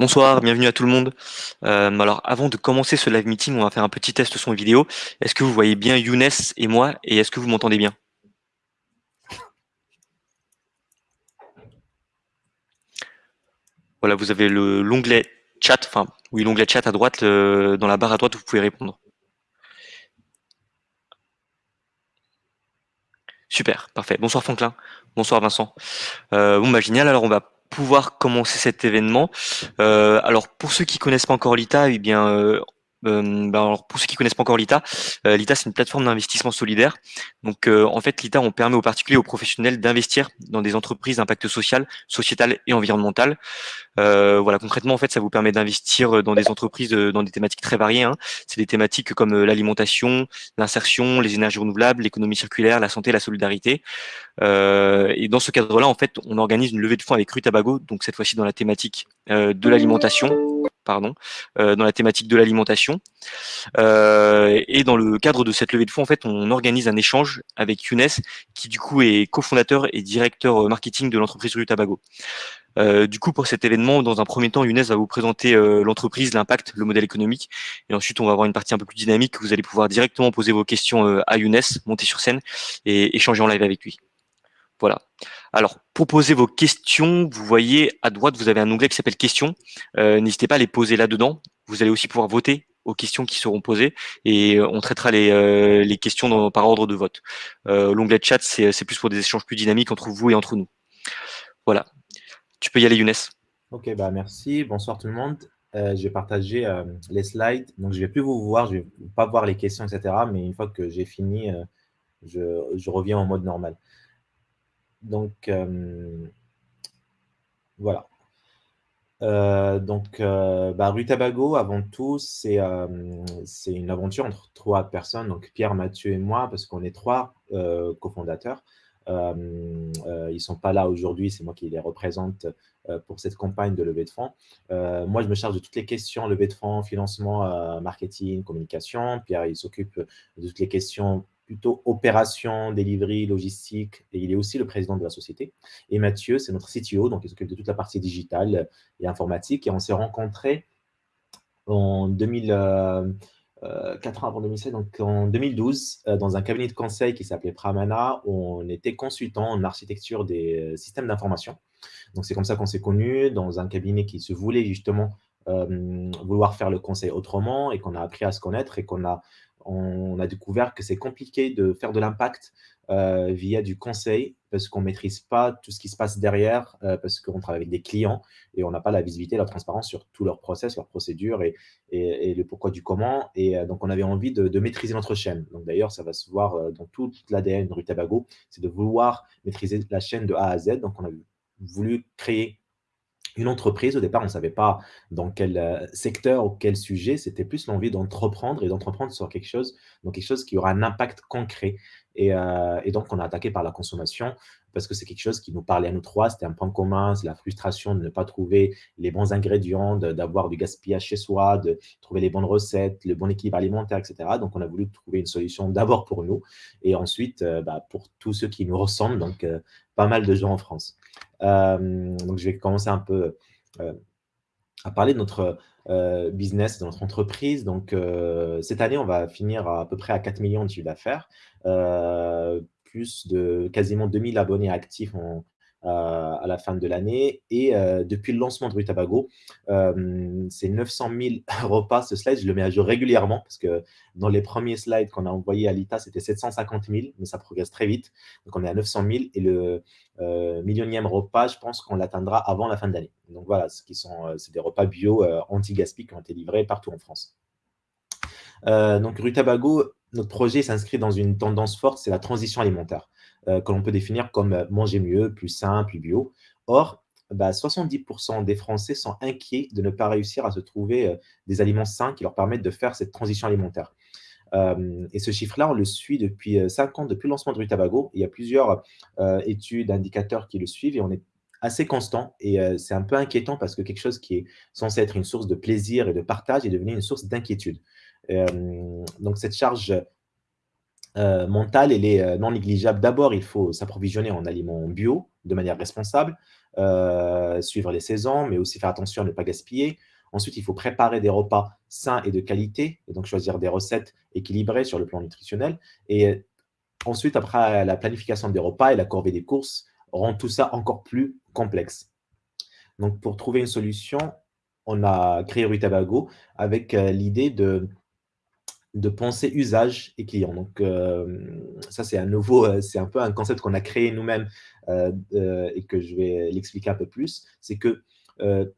Bonsoir, bienvenue à tout le monde. Euh, alors, avant de commencer ce live meeting, on va faire un petit test son vidéo. Est-ce que vous voyez bien Younes et moi et est-ce que vous m'entendez bien? Voilà, vous avez l'onglet chat, enfin, oui, l'onglet chat à droite, dans la barre à droite, vous pouvez répondre. Super, parfait. Bonsoir Franklin, bonsoir Vincent. Euh, bon, bah génial, alors on va pouvoir commencer cet événement. Euh, alors pour ceux qui connaissent pas encore l'ITA, eh bien euh, euh, bah, alors pour ceux qui connaissent pas encore l'ITA, euh, l'ITA c'est une plateforme d'investissement solidaire. Donc euh, en fait l'ITA on permet aux particuliers, aux professionnels d'investir dans des entreprises d'impact social, sociétal et environnemental. voilà concrètement en fait ça vous permet d'investir dans des entreprises dans des thématiques très variées. Hein. C'est des thématiques comme l'alimentation, l'insertion, les énergies renouvelables, l'économie circulaire, la santé, la solidarité. et dans ce cadre-là en fait on organise une levée de fonds avec Rutabago, donc cette fois-ci dans la thématique de l'alimentation pardon, euh, dans la thématique de l'alimentation. Euh, et dans le cadre de cette levée de fonds, en fait, on organise un échange avec Younes, qui du coup est cofondateur et directeur euh, marketing de l'entreprise Rue Tabago. du coup, pour cet événement, dans un premier temps, Younes va vous présenter l'entreprise, l'impact, le modèle économique. Et ensuite, on va avoir une partie un peu plus dynamique. Vous allez pouvoir directement poser vos questions à Younes, monter sur scène et échanger en live avec lui. Voilà. Alors, pour poser vos questions, vous voyez à droite, vous avez un onglet qui s'appelle questions. Euh, n'hésitez pas à les poser là-dedans. Vous allez aussi pouvoir voter aux questions qui seront posées et euh, on traitera les, euh, questions par ordre de vote. L'onglet chat, c'est plus pour des échanges plus dynamiques entre vous et entre nous. Voilà. Tu peux y aller, Younes. Ok, bah merci. Bonsoir tout le monde. je vais partager les slides. Donc, je ne vais plus vous voir, je ne vais pas voir les questions, etc. Mais une fois que j'ai fini, je, je reviens en mode normal. Donc, euh, voilà. Euh, donc, euh, bah, Rue Tabago, avant tout, c'est une aventure entre trois personnes, donc Pierre, Mathieu et moi, parce qu'on est trois cofondateurs. ils ne sont pas là aujourd'hui, c'est moi qui les représente pour cette campagne de levée de fonds. moi, je me charge de toutes les questions levée de fonds, financement, marketing, communication. Pierre, il s'occupe de toutes les questions plutôt opération, delivery, logistique, et il est aussi le président de la société. Et Mathieu, c'est notre CTO, donc il s'occupe de toute la partie digitale et informatique. Et on s'est rencontrés en 2000, euh, euh, ans avant 2016, donc en 2012, euh, dans un cabinet de conseil qui s'appelait Pramana, où on était consultant en architecture des systèmes d'information. Donc c'est comme ça qu'on s'est connus, dans un cabinet qui se voulait justement vouloir faire le conseil autrement et qu'on a appris à se connaître et qu'on a on a découvert que c'est compliqué de faire de l'impact euh, via du conseil parce qu'on ne maîtrise pas tout ce qui se passe derrière, euh, parce qu'on travaille avec des clients et on n'a pas la visibilité, la transparence sur tous leurs process, leurs procédures et, le pourquoi du comment. Et euh, donc, on avait envie de, maîtriser notre chaîne. Donc, d'ailleurs, ça va se voir dans toute l'ADN de Rue Tabago, c'est de vouloir maîtriser la chaîne de A à Z. Donc, on a voulu créer une entreprise. Au départ, on ne savait pas dans quel euh, secteur ou quel sujet. C'était plus l'envie d'entreprendre et d'entreprendre sur quelque chose, donc quelque chose qui aura un impact concret. Et, euh, et, donc, on a attaqué par la consommation parce que c'est quelque chose qui nous parlait à nous trois. C'était un point commun, c'est la frustration de ne pas trouver les bons ingrédients, d'avoir du gaspillage chez soi, de trouver les bonnes recettes, le bon équilibre alimentaire, etc. Donc, on a voulu trouver une solution d'abord pour nous et ensuite euh, bah, pour tous ceux qui nous ressemblent, donc pas mal de gens en France. Euh, donc, je vais commencer un peu euh, à parler de notre euh, business, de notre entreprise. Donc, cette année, on va finir à, peu près à 4 millions de chiffre d'affaires, plus de quasiment 2000 abonnés actifs en, à la fin de l'année. Et depuis le lancement de Rue Tabago, c'est 900 000 repas. Ce slide, je le mets à jour régulièrement parce que dans les premiers slides qu'on a envoyés à l'ITA, c'était 750 000, mais ça progresse très vite. Donc, on est à 900 000 et le millionième repas, je pense qu'on l'atteindra avant la fin de l'année. Donc, voilà, ce qui sont, des repas bio anti-gaspi qui ont été livrés partout en France. donc, Rue Tabago, notre projet s'inscrit dans une tendance forte, c'est la transition alimentaire. Euh, que l'on peut définir comme euh, manger mieux, plus sain, plus bio. Or, 70% bah, des Français sont inquiets de ne pas réussir à se trouver euh, des aliments sains qui leur permettent de faire cette transition alimentaire. et ce chiffre-là, on le suit depuis 5 ans, depuis le lancement de Rutabago. Il y a plusieurs études, indicateurs qui le suivent et on est assez constant. Et c'est un peu inquiétant parce que quelque chose qui est censé être une source de plaisir et de partage est devenu une source d'inquiétude. donc cette charge euh, mentale, elle est euh, non négligeable. D'abord, il faut s'approvisionner en aliments bio, de manière responsable, euh, suivre les saisons, mais aussi faire attention à ne pas gaspiller. Ensuite, il faut préparer des repas sains et de qualité, et donc choisir des recettes équilibrées sur le plan nutritionnel. Et ensuite, après la planification des repas et la corvée des courses, rend tout ça encore plus complexe. Donc, pour trouver une solution, on a créé Rutabago avec euh, l'idée de, de penser usage et client. Donc, euh, ça, c'est un nouveau, euh, c'est un peu un concept qu'on a créé nous-mêmes et que je vais l'expliquer un peu plus. C'est que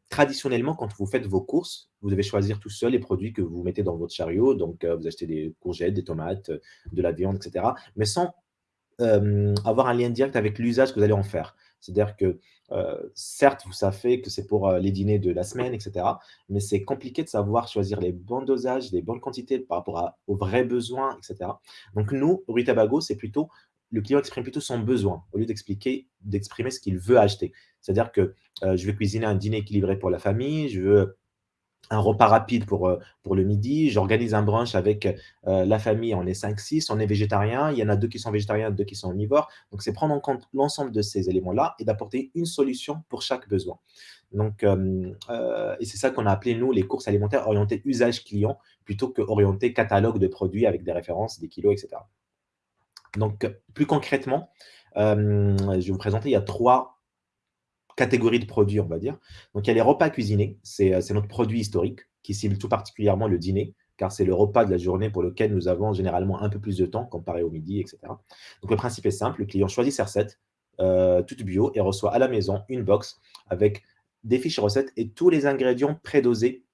traditionnellement, quand vous faites vos courses, vous devez choisir tout seul les produits que vous mettez dans votre chariot. Donc, vous achetez des courgettes, des tomates, de la viande, etc. Mais sans avoir un lien direct avec l'usage que vous allez en faire. C'est-à-dire que, certes, vous savez que c'est pour les dîners de la semaine, etc. Mais c'est compliqué de savoir choisir les bons dosages, les bonnes quantités par rapport aux vrais besoins, etc. Donc nous, Rue Tabago, c'est plutôt, le client exprime plutôt son besoin au lieu d'expliquer, d'exprimer ce qu'il veut acheter. C'est-à-dire que je veux cuisiner un dîner équilibré pour la famille, je veux un repas rapide pour, euh, pour le midi. J'organise un brunch avec euh, la famille, on est 5-6, on est végétarien. Il y en a deux qui sont végétariens, deux qui sont omnivores. Donc, c'est prendre en compte l'ensemble de ces éléments-là et d'apporter une solution pour chaque besoin. Donc, euh, et c'est ça qu'on a appelé, nous, les courses alimentaires orientées usage client plutôt que orientées catalogue de produits avec des références, des kilos, etc. Donc, plus concrètement, je vais vous présenter, il y a trois catégorie de produits, on va dire. Donc, il y a les repas cuisinés. Euh, c'est notre produit historique qui cible tout particulièrement le dîner, car c'est le repas de la journée pour lequel nous avons généralement un peu plus de temps comparé au midi, etc. Donc, le principe est simple. Le client choisit ses recettes, euh, toutes bio, et reçoit à la maison une box avec des fiches recettes et tous les ingrédients prédosés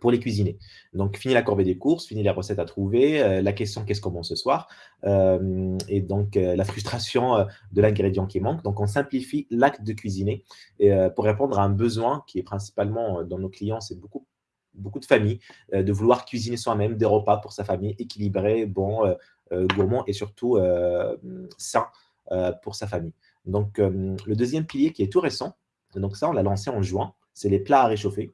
pour les cuisiner. Donc, fini la corvée des courses, fini les recettes à trouver, euh, la question qu'est-ce qu'on mange ce soir, euh, et donc euh, la frustration de l'ingrédient qui manque. Donc, on simplifie l'acte de cuisiner pour répondre à un besoin qui est principalement dans nos clients, c'est beaucoup, beaucoup de familles, de vouloir cuisiner soi-même des repas pour sa famille équilibrés, bons, gourmands et surtout sains pour sa famille. Donc, le deuxième pilier qui est tout récent, donc ça, on l'a lancé en juin, c'est les plats à réchauffer.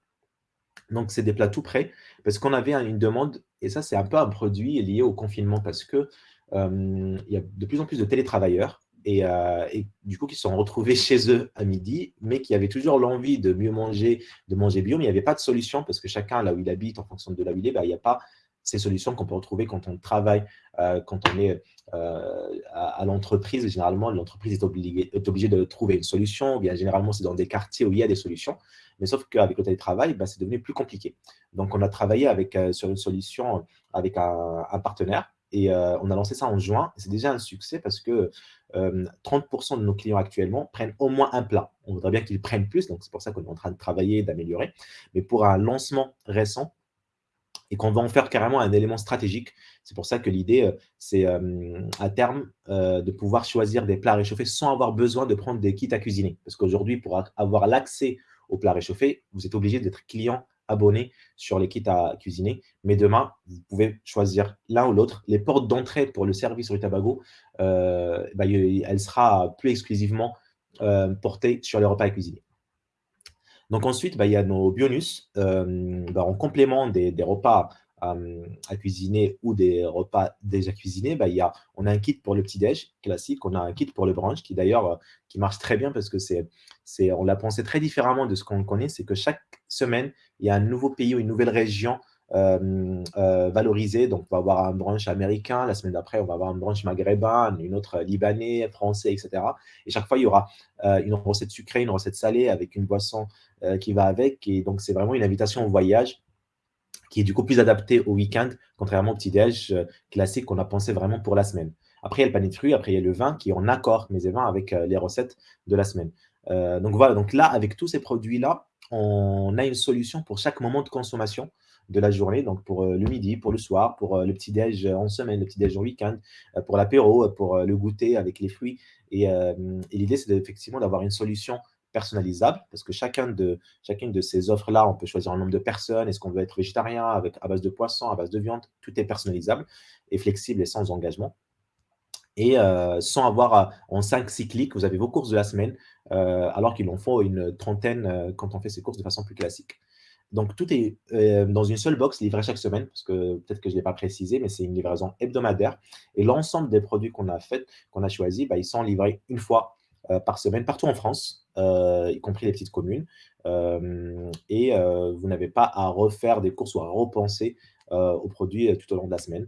Donc, c'est des plats tout prêts parce qu'on avait une demande, et ça, c'est un peu un produit lié au confinement parce que il y a de plus en plus de télétravailleurs et, du coup, qui se sont retrouvés chez eux à midi, mais qui avaient toujours l'envie de mieux manger, de manger bio, mais il n'y avait pas de solution parce que chacun, là où il habite, en fonction de là où il est, bah, il n'y a pas ces solutions qu'on peut retrouver quand on travaille, quand on est à, l'entreprise. Généralement, l'entreprise est obligée, est obligée de trouver une solution, ou bien généralement, c'est dans des quartiers où il y a des solutions. Mais sauf qu'avec le télétravail, bah, c'est devenu plus compliqué. Donc, on a travaillé avec, euh, sur une solution avec un, partenaire et euh, on a lancé ça en juin. C'est déjà un succès parce que 30% euh, de nos clients actuellement prennent au moins un plat. On voudrait bien qu'ils prennent plus, donc c'est pour ça qu'on est en train de travailler, d'améliorer. Mais pour un lancement récent, et qu'on va en faire carrément un élément stratégique. C'est pour ça que l'idée, c'est à terme de pouvoir choisir des plats réchauffés sans avoir besoin de prendre des kits à cuisiner. Parce qu'aujourd'hui, pour avoir l'accès au plat réchauffé, vous êtes obligé d'être client abonné sur les kits à cuisiner. Mais demain, vous pouvez choisir l'un ou l'autre. Les portes d'entrée pour le service Rutabago, euh, bah, elle sera plus exclusivement euh, portée sur les repas à cuisiner. Donc ensuite, bah, il y a nos bonus euh, bah, en complément des repas à, cuisiner ou des repas déjà cuisinés, bah, y a, on a un kit pour le petit-déj classique, on a un kit pour le brunch qui d'ailleurs euh, qui marche très bien parce que c'est, on l'a pensé très différemment de ce qu'on connaît, c'est que chaque semaine, il y a un nouveau pays ou une nouvelle région euh, euh, valorisée. Donc, on va avoir un brunch américain, la semaine d'après, on va avoir un brunch maghrébin, une autre libanais, français, etc. Et chaque fois, il y aura une recette sucrée, une recette salée avec une boisson qui va avec. Et donc, c'est vraiment une invitation au voyage qui est du coup plus adapté au week-end, contrairement au petit-déj euh, classique qu'on a pensé vraiment pour la semaine. Après, il y a le panier de fruits, après, il y a le vin qui est en accord, mes vins, avec euh, les recettes de la semaine. Euh, donc voilà, donc là, avec tous ces produits-là, on a une solution pour chaque moment de consommation de la journée, donc pour le midi, pour le soir, pour le petit-déj en semaine, le petit-déj en week-end, pour l'apéro, pour le goûter avec les fruits. Et, et l'idée, c'est effectivement d'avoir une solution personnalisable, parce que de, chacune de ces offres-là, on peut choisir un nombre de personnes, est-ce qu'on veut être végétarien, avec, à base de poisson, à base de viande, tout est personnalisable et flexible et sans engagement. Et euh, sans avoir, en 5-6 clics, vous avez vos courses de la semaine, euh, alors qu'il en faut une trentaine euh, quand on fait ses courses de façon plus classique. Donc, tout est dans une seule box livré chaque semaine, parce que peut-être que je ne l'ai pas précisé, mais c'est une livraison hebdomadaire. Et l'ensemble des produits qu'on a fait, qu'on a choisi, bah, ils sont livrés une fois par semaine partout en France, y compris les petites communes. et vous n'avez pas à refaire des courses ou à repenser aux produits tout au long de la semaine.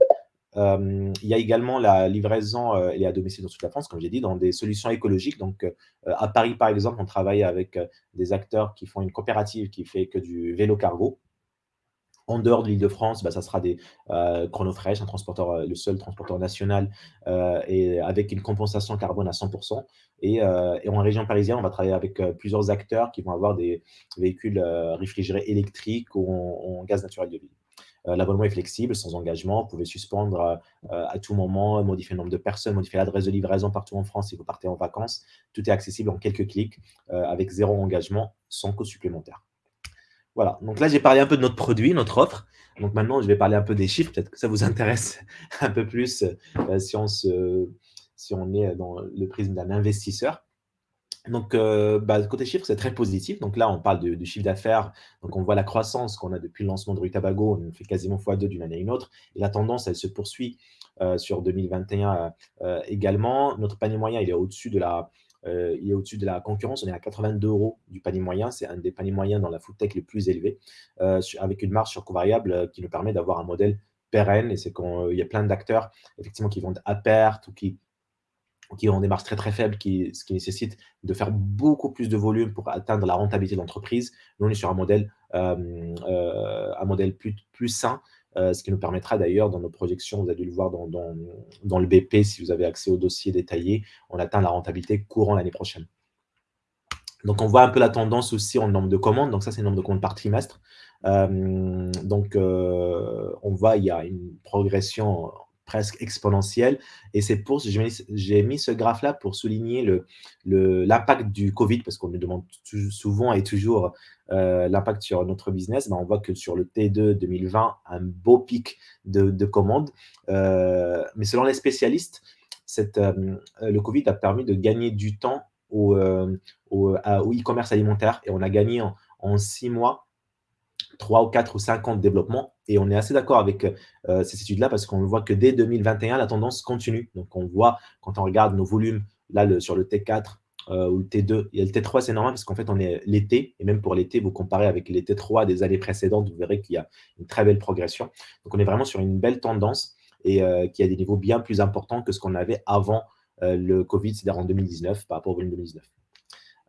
il y a également la livraison, est à domicile dans toute la France, comme j'ai dit, dans des solutions écologiques. Donc, à Paris, par exemple, on travaille avec des acteurs qui font une coopérative qui fait que du vélo cargo. En dehors de l'Île-de-France, bah, ça sera des euh, Chronofresh, un transporteur, euh, le seul transporteur national, euh, et avec une compensation carbone à 100%. Et, en région parisienne, on va travailler avec plusieurs acteurs qui vont avoir des véhicules réfrigérés électriques ou en, gaz naturel de vie. L'abonnement est flexible, sans engagement. Vous pouvez suspendre à tout moment, modifier le nombre de personnes, modifier l'adresse de livraison partout en France si vous partez en vacances. Tout est accessible en quelques clics, avec zéro engagement, sans coût supplémentaire. Voilà, donc là, j'ai parlé un peu de notre produit, notre offre. Donc maintenant, je vais parler un peu des chiffres. Peut-être que ça vous intéresse un peu plus euh, si, on se, si on est dans le prisme d'un investisseur. Donc, euh, bah, côté chiffres, c'est très positif. Donc là, on parle du chiffre d'affaires. Donc, on voit la croissance qu'on a depuis le lancement de Rue Tabago. On fait quasiment x2 d'une année à une autre. Et la tendance, elle se poursuit euh, sur 2021 également. Notre panier moyen, il est au-dessus de la, euh, il est au-dessus de la concurrence. On est à 82 euros du panier moyen. C'est un des paniers moyens dans la food tech les plus élevés, euh, avec une marge sur coût variable euh, qui nous permet d'avoir un modèle pérenne. Et c'est qu'il y a plein d'acteurs effectivement qui vendent à perte ou qui ont des marges très très faibles, qui, ce qui nécessite de faire beaucoup plus de volume pour atteindre la rentabilité de l'entreprise. Nous, on est sur un modèle, un modèle plus, plus sain, euh, ce qui nous permettra d'ailleurs, dans nos projections, vous avez dû le voir dans, le BP, si vous avez accès au dossier détaillé, on atteint la rentabilité courant l'année prochaine. Donc, on voit un peu la tendance aussi en nombre de commandes. Donc, ça, c'est le nombre de commandes par trimestre. Euh, donc, euh, on voit, il y a une progression presque exponentielle. Et c'est pour j'ai mis ce graphe-là pour souligner l'impact le, du Covid, parce qu'on nous demande souvent et toujours euh, l'impact sur notre business. Ben, on voit que sur le T2 2020, un beau pic de, commandes. Euh, mais selon les spécialistes, euh, le Covid a permis de gagner du temps au, e-commerce alimentaire. Et on a gagné en six mois 3 ou 4 ou 5 ans de développement. Et on est assez d'accord avec euh, ces études-là parce qu'on voit que dès 2021, la tendance continue. Donc, on voit, quand on regarde nos volumes, là, sur le T4 euh, ou le T2, et le T3, c'est normal parce qu'en fait, on est l'été. Et même pour l'été, vous comparez avec les T3 des années précédentes, vous verrez qu'il y a une très belle progression. Donc, on est vraiment sur une belle tendance et euh, qui a des niveaux bien plus importants que ce qu'on avait avant le Covid, c'est-à-dire en 2019, par rapport au volume 2019.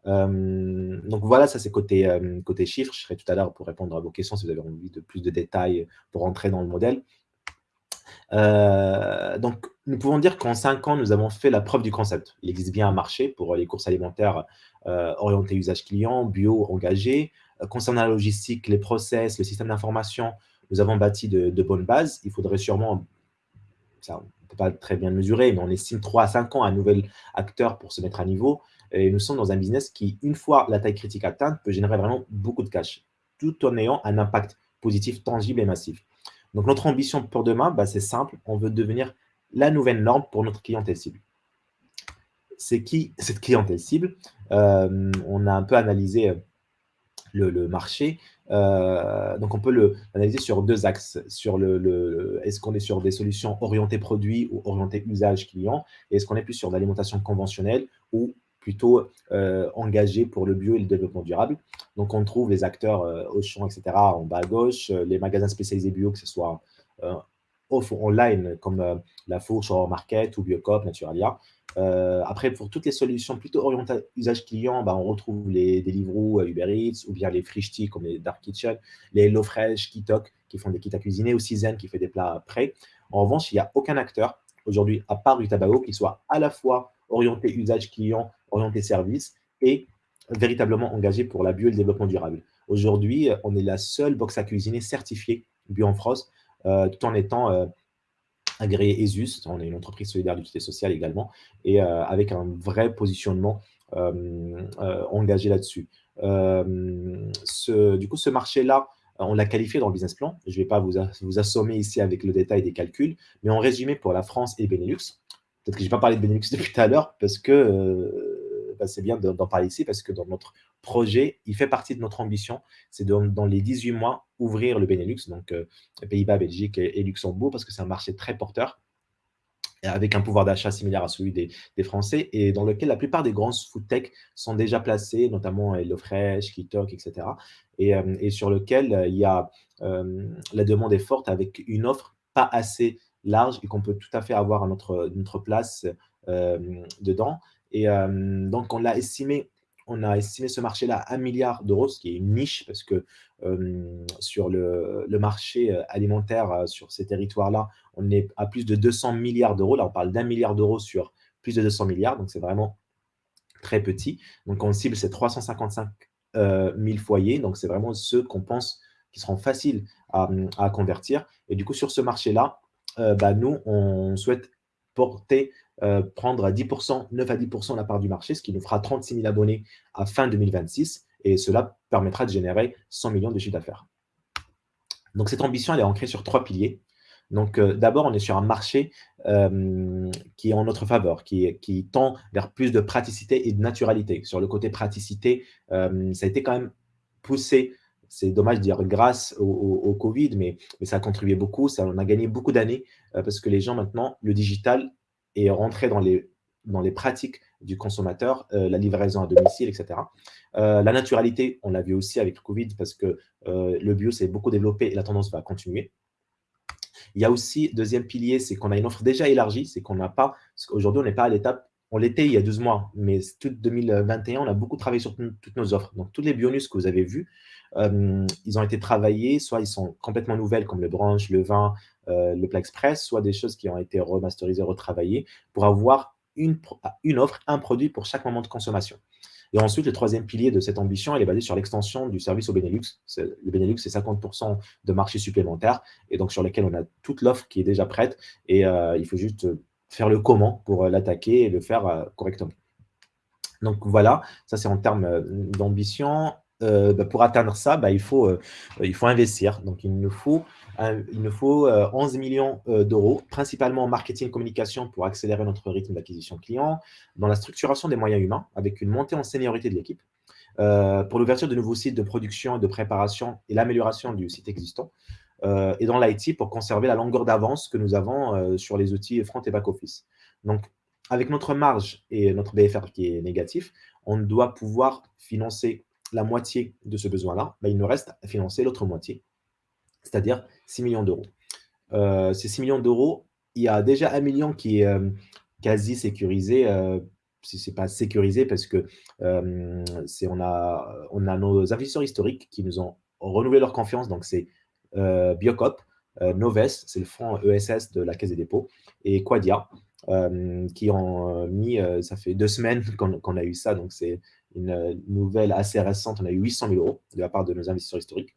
Euh, donc voilà, ça c'est côté, euh, chiffres. Je serai tout à l'heure pour répondre à vos questions si vous avez envie de plus de détails pour entrer dans le modèle. Euh, donc, nous pouvons dire qu'en 5 ans, nous avons fait la preuve du concept. Il existe bien un marché pour les courses alimentaires orientées usage client, bio, engagé. concernant la logistique, les process, le système d'information, nous avons bâti de, de, bonnes bases. Il faudrait sûrement, ça, on ne peut pas très bien mesurer, mais on estime 3 à 5 ans à un nouvel acteur pour se mettre à niveau. Et nous sommes dans un business qui, une fois la taille critique atteinte, peut générer vraiment beaucoup de cash, tout en ayant un impact positif, tangible et massif. Donc, notre ambition pour demain, bah, c'est simple. On veut devenir la nouvelle norme pour notre clientèle cible. C'est qui cette clientèle cible? Euh, On a un peu analysé euh, le, marché. Euh, donc, on peut l'analyser sur deux axes. Sur le, Est-ce qu'on est sur des solutions orientées produits ou orientées usage client? Est-ce qu'on est plus sur l'alimentation conventionnelle ou plutôt euh, engagés pour le bio et le développement durable. Donc, on trouve les acteurs euh, Auchan, etc. en bas à gauche, euh, les magasins spécialisés bio, que ce soit off online comme La Fourche, Market ou Biocop, Naturalia. après, pour toutes les solutions plutôt orientées usage client, bah, on retrouve les Deliveroo, Uber Eats ou bien les Frishti comme les Dark Kitchen, les HelloFresh, Kitok qui font des kits à cuisiner ou Season qui fait des plats prêts. En revanche, il n'y a aucun acteur aujourd'hui, à part du tabac, qui soit à la fois orienté usage client, orienté service et véritablement engagé pour la bio et le développement durable. Aujourd'hui, on est la seule box à cuisiner certifiée bio en France, euh, tout en étant euh, agréé ESUS. On est une entreprise solidaire d'utilité sociale également, et euh, avec un vrai positionnement engagé là-dessus. du coup, ce marché-là, on l'a qualifié dans le business plan. Je ne vais pas vous assommer ici avec le détail des calculs, mais en résumé, pour la France et Benelux, Peut-être que je n'ai pas parlé de Benelux depuis tout à l'heure parce que euh, bah, c'est bien d'en parler ici parce que dans notre projet, il fait partie de notre ambition. C'est dans les 18 mois ouvrir le Benelux, donc euh, Pays-Bas, Belgique et, Luxembourg parce que c'est un marché très porteur. avec un pouvoir d'achat similaire à celui des, Français, et dans lequel la plupart des grands food tech sont déjà placés, notamment HelloFresh, Kitok, etc., et, et sur lequel il y a la demande est forte avec une offre pas assez large et qu'on peut tout à fait avoir à notre, notre place dedans. Et donc, on l'a estimé on a estimé ce marché-là à 1 milliard d'euros, ce qui est une niche parce que sur le, marché alimentaire, sur ces territoires-là, on est à plus de 200 milliards d'euros. Là, on parle d'un milliard d'euros sur plus de 200 milliards, donc c'est vraiment très petit. Donc, on cible ces 355 000 foyers, donc c'est vraiment ceux qu'on pense qui seront faciles à, convertir. Et du coup, sur ce marché-là, bah, nous, on souhaite porter euh, prendre à 10%, 9 à 10% la part du marché, ce qui nous fera 36 000 abonnés à fin 2026. Et cela permettra de générer 100 millions de chiffre d'affaires. Donc, cette ambition, elle est ancrée sur trois piliers. Donc, euh, d'abord, on est sur un marché euh, qui est en notre faveur, qui, qui, tend vers plus de praticité et de naturalité. Sur le côté praticité, ça a été quand même poussé c'est dommage de dire grâce au, Covid, mais, ça a contribué beaucoup. Ça, on a gagné beaucoup d'années parce que les gens maintenant, le digital, et rentrer dans les, dans les pratiques du consommateur, euh, la livraison à domicile, etc. Euh, la naturalité, on l'a vu aussi avec le Covid parce que euh, le bio s'est beaucoup développé et la tendance va continuer. Il y a aussi, deuxième pilier, c'est qu'on a une offre déjà élargie, c'est qu'on n'a pas, aujourd'hui on n'est pas à l'étape, on l'était il y a 12 mois, mais tout 2021, on a beaucoup travaillé sur toutes nos offres. Donc, tous les bionus que vous avez vus, ils ont été travaillés, soit ils sont complètement nouvelles, comme le branche, le vin, le Plat Express, soit des choses qui ont été remasterisées, retravaillées, pour avoir une, une offre, un produit pour chaque moment de consommation. Et ensuite, le troisième pilier de cette ambition, elle est basée sur l'extension du service au Benelux. Le Benelux, c'est 50% de marché supplémentaire, et donc sur lesquels on a toute l'offre qui est déjà prête, et il faut juste faire le comment pour l'attaquer et le faire correctement. Donc voilà, ça c'est en termes d'ambition. Euh, bah, pour atteindre ça, bah, il, faut, euh, il faut investir. Donc, il nous faut, il nous faut 11 euh, millions d'euros, principalement en marketing et communication pour accélérer notre rythme d'acquisition client, dans la structuration des moyens humains, avec une montée en seniorité de l'équipe, pour l'ouverture de nouveaux sites de production, de préparation et l'amélioration du site existant, et dans l'IT pour conserver la longueur d'avance que nous avons sur les outils front et back-office. Donc, avec notre marge et notre BFR qui est négatif, on doit pouvoir financer la moitié de ce besoin-là, bah, il nous reste à financer l'autre moitié, c'est-à-dire 6 millions d'euros. Euh, ces 6 millions d'euros, il y a déjà un million qui est euh, quasi sécurisé, euh, si ce n'est pas sécurisé parce que on, a, on a nos investisseurs historiques qui nous ont renouvelé leur confiance, donc c'est Biocop, Noves, c'est le fonds ESS de la Caisse des dépôts, et Quadia, qui ont mis, ça fait deux semaines qu'on a eu ça, donc c'est une nouvelle assez récente, on a eu 800 000 euros de la part de nos investisseurs historiques.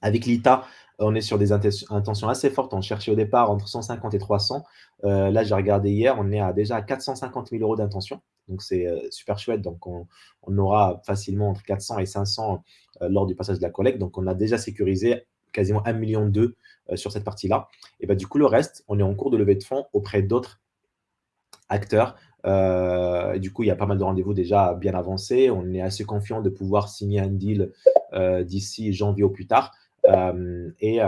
Avec l'ITA, on est sur des intentions assez fortes. On cherchait au départ entre 150 et 300. Euh, là, j'ai regardé hier, on est déjà à 450 000 euros d'intention. Donc, c'est euh, super chouette. Donc, on, aura facilement entre 400 et 500 euh, lors du passage de la collecte. Donc, on a déjà sécurisé quasiment 1,2 million sur cette partie-là. Et bah, du coup, le reste, on est en cours de levée de fonds auprès d'autres acteurs euh, du coup, il y a pas mal de rendez-vous déjà bien avancés. On est assez confiant de pouvoir signer un deal euh, d'ici janvier au plus tard. Euh, et,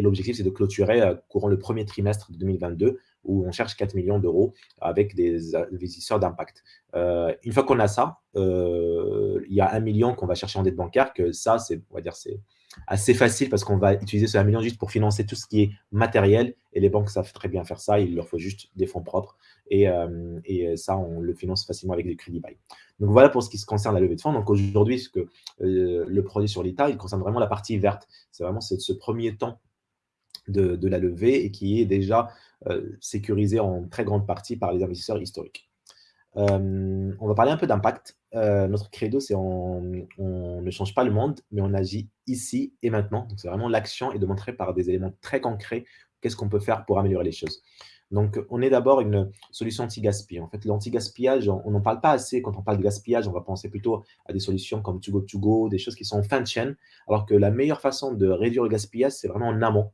l'objectif, c'est de clôturer courant le premier trimestre de 2022 où on cherche 4 millions d'euros avec des investisseurs d'impact. une fois qu'on a ça, il y a un million qu'on va chercher en dette bancaire, que ça, on va dire, c'est assez facile parce qu'on va utiliser ce 1 million juste pour financer tout ce qui est matériel et les banques savent très bien faire ça, il leur faut juste des fonds propres et, euh, et ça, on le finance facilement avec des crédits bail. Donc voilà pour ce qui se concerne la levée de fonds. Donc aujourd'hui, euh, le produit sur l'État, il concerne vraiment la partie verte. C'est vraiment ce premier temps de, la levée et qui est déjà euh, sécurisé en très grande partie par les investisseurs historiques. On va parler un peu d'impact. notre credo, c'est on, ne change pas le monde, mais on agit ici et maintenant. C'est vraiment l'action et de montrer par des éléments très concrets qu'est-ce qu'on peut faire pour améliorer les choses. Donc, on est d'abord une solution anti-gaspillage. En fait, l'anti-gaspillage, on n'en parle pas assez. Quand on parle de gaspillage, on va penser plutôt à des solutions comme To Go To Go, des choses qui sont en fin de chaîne, alors que la meilleure façon de réduire le gaspillage, c'est vraiment en amont.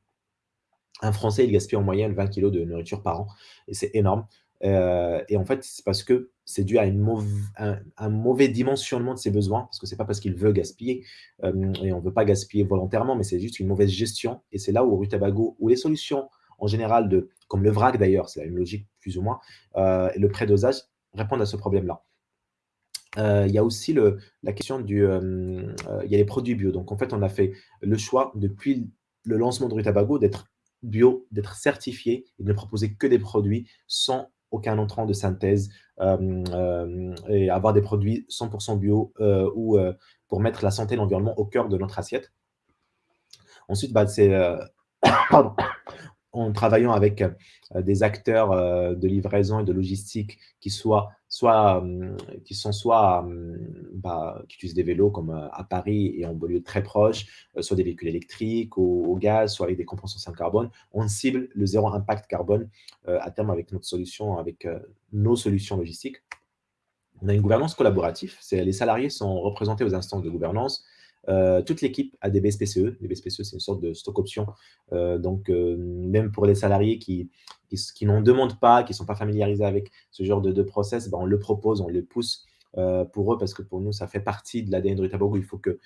Un Français, il gaspille en moyenne 20 kg de nourriture par an, et c'est énorme. Euh, et en fait, c'est parce que c'est dû à un, mauvais dimensionnement de ses besoins, parce que c'est pas parce qu'il veut gaspiller, euh, et on ne veut pas gaspiller volontairement, mais c'est juste une mauvaise gestion. Et c'est là où Rutabago, où les solutions en général, de, comme le vrac d'ailleurs, c'est la logique plus ou moins, et le prédosage répondent à ce problème-là. il y a aussi la question du... il y a les produits bio. Donc, en fait, on a fait le choix, depuis le lancement de Rutabago, d'être bio, d'être certifié et de ne proposer que des produits sans aucun entrant de synthèse et avoir des produits 100% bio ou pour mettre la santé et l'environnement au cœur de notre assiette. Ensuite, bah, c'est en travaillant avec des acteurs de livraison et de logistique qui, soient, soit, qui sont soit bah, qui utilisent des vélos comme à Paris et en banlieue très proche, soit des véhicules électriques au, au, gaz, soit avec des compensations carbone, on cible le zéro impact carbone à terme avec notre solution, avec nos solutions logistiques. On a une gouvernance collaborative, les salariés sont représentés aux instances de gouvernance, euh, toute l'équipe a des BSPCE. Les BSPCE, c'est une sorte de stock option. Euh, donc, euh, même pour les salariés qui, qui, n'en demandent pas, qui ne sont pas familiarisés avec ce genre de, process, ben, on le propose, on le pousse pour eux parce que pour nous, ça fait partie de l'ADN de Ritabogo. Il faut que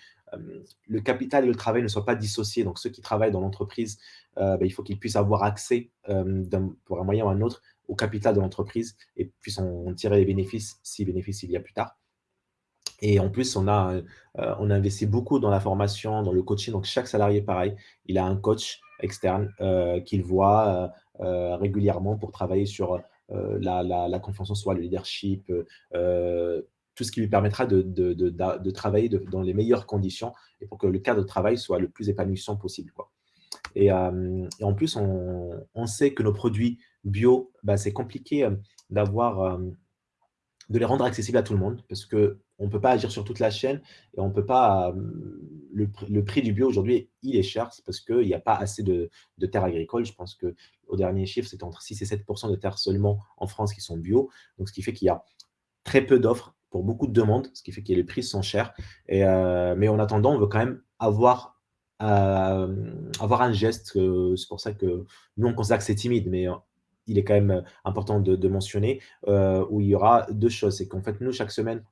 le capital et le travail ne soient pas dissociés. Donc, ceux qui travaillent dans l'entreprise, ben, il faut qu'ils puissent avoir accès pour un moyen ou un autre au capital de l'entreprise et puissent en tirer les bénéfices, si bénéfices il y a plus tard. Et en plus, on a, euh, on a investi beaucoup dans la formation, dans le coaching. Donc, chaque salarié, pareil, il a un coach externe euh, qu'il voit euh, régulièrement pour travailler sur la, la, confiance en soi, le leadership, tout ce qui lui permettra de, de, de, travailler dans les meilleures conditions et pour que le cadre de travail soit le plus épanouissant possible. Et, en plus, on, on, sait que nos produits bio, bah, c'est compliqué d'avoir de les rendre accessibles à tout le monde parce que on ne peut pas agir sur toute la chaîne et on peut pas. Le, prix du bio aujourd'hui, il est cher parce qu'il n'y a pas assez de, terres agricoles. Je pense qu'au dernier chiffre, c'est entre 6 et 7% de terres seulement en France qui sont bio. Donc, ce qui fait qu'il y a très peu d'offres pour beaucoup de demandes, ce qui fait que les prix sont chers. Et, euh, mais en attendant, on veut quand même avoir, euh, avoir un geste. c'est pour ça que nous, on considère que c'est timide, mais il est quand même important de, mentionner, euh, où il y aura deux choses. C'est qu'en fait, nous, chaque semaine,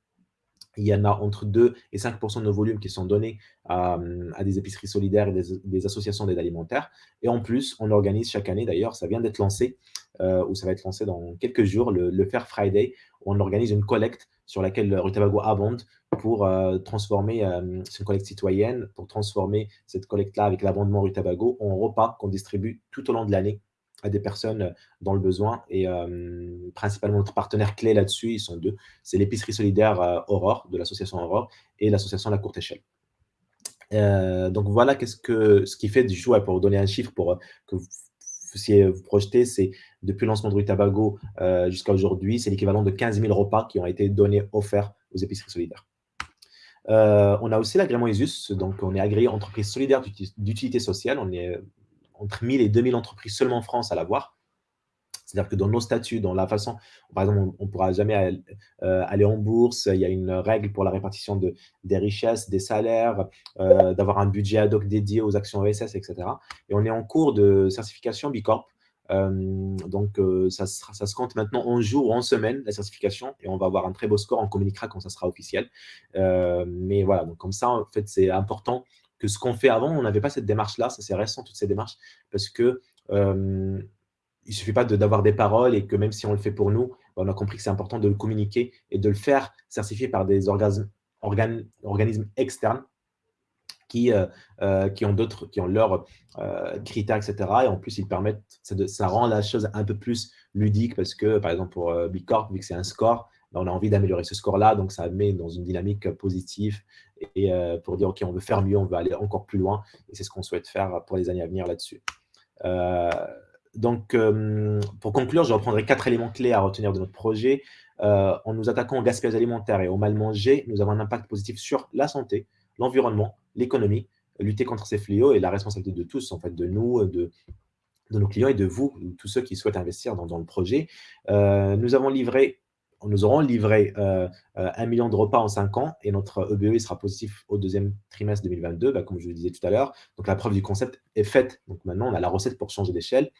il y en a entre 2 et 5% de nos volumes qui sont donnés à, des épiceries solidaires et des, associations d'aide alimentaire. Et en plus, on organise chaque année, d'ailleurs, ça vient d'être lancé, euh, ou ça va être lancé dans quelques jours, le, Fair Friday, où on organise une collecte sur laquelle Rutabago abonde pour euh, transformer, euh, c'est une collecte citoyenne, pour transformer cette collecte-là avec l'abondement Rutabago en repas qu'on distribue tout au long de l'année à des personnes dans le besoin. Et principalement, notre partenaire clé là-dessus, ils sont deux. C'est l'épicerie solidaire Aurore, de l'association Aurore, et l'association La Courte Échelle. donc voilà qu'est-ce que, ce qui fait du choix, pour vous donner un chiffre pour que vous puissiez vous projeter, c'est depuis le lancement de Rue Tabago jusqu'à aujourd'hui, c'est l'équivalent de 15 000 repas qui ont été donnés, offerts aux épiceries solidaires. on a aussi l'agrément ISUS, donc on est agréé entreprise solidaire d'utilité sociale, on est entre 1000 et 2000 entreprises seulement en France à l'avoir. C'est-à-dire que dans nos statuts, dans la façon, par exemple, on ne pourra jamais euh, aller, en bourse, il y a une règle pour la répartition de, des richesses, des salaires, euh, d'avoir un budget ad hoc dédié aux actions ESS, etc. Et on est en cours de certification Bicorp. Euh, donc, ça, ça, se compte maintenant en jours ou en semaines, la certification, et on va avoir un très beau score, on communiquera quand ça sera officiel. mais voilà, donc comme ça, en fait, c'est important que ce qu'on fait avant, on n'avait pas cette démarche-là, ça c'est récent, toutes ces démarches, parce que euh, il suffit pas d'avoir des paroles et que même si on le fait pour nous, on a compris que c'est important de le communiquer et de le faire certifier par des organismes, organismes externes qui, euh, euh, qui ont d'autres, qui ont leurs critères, etc. Et en plus, ils permettent, ça, ça, rend la chose un peu plus ludique parce que, par exemple, pour Bicorp, vu que c'est un score, ben, on a envie d'améliorer ce score-là, donc ça met dans une dynamique positive et euh, pour dire, OK, on veut faire mieux, on veut aller encore plus loin, et c'est ce qu'on souhaite faire pour les années à venir là-dessus. Euh, donc, euh, pour conclure, je reprendrai quatre éléments clés à retenir de notre projet. en nous attaquant au gaspillage alimentaire et au mal manger, nous avons un impact positif sur la santé, l'environnement, l'économie, lutter contre ces fléaux et la responsabilité de tous, en fait, de nous, de, nos clients et de vous, tous ceux qui souhaitent investir dans le projet. nous avons livré nous aurons livré euh, euh, un million de repas en cinq ans et notre EBE sera positif au deuxième trimestre 2022, bah, comme je le disais tout à l'heure. Donc, la preuve du concept est faite. Donc, maintenant, on a la recette pour changer d'échelle.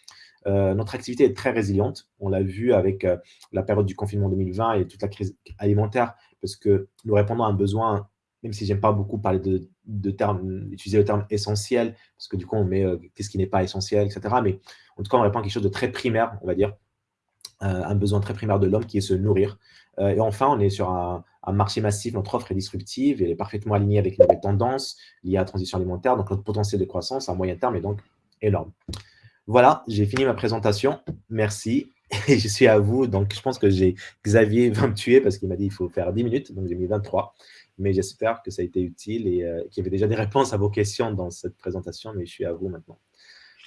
Euh, notre activité est très résiliente. On l'a vu avec la période du confinement 2020 et toute la crise alimentaire, parce que nous répondons à un besoin même si j'aime pas beaucoup parler de, de termes, utiliser le terme essentiel, parce que du coup, on met euh, qu'est-ce qui n'est pas essentiel, etc. Mais en tout cas, on répond à quelque chose de très primaire, on va dire, euh, un besoin très primaire de l'homme qui est se nourrir. Euh, et enfin, on est sur un, marché massif, notre offre est disruptive, elle est parfaitement alignée avec les nouvelles tendances liées à la transition alimentaire, donc notre potentiel de croissance à moyen terme est donc énorme. Voilà, j'ai fini ma présentation. Merci. Et je suis à vous. Donc, je pense que Xavier va me tuer parce qu'il m'a dit qu'il faut faire 10 minutes. Donc, j'ai mis 23. Mais j'espère que ça a été utile et euh, qu'il y avait déjà des réponses à vos questions dans cette présentation. Mais je suis à vous maintenant.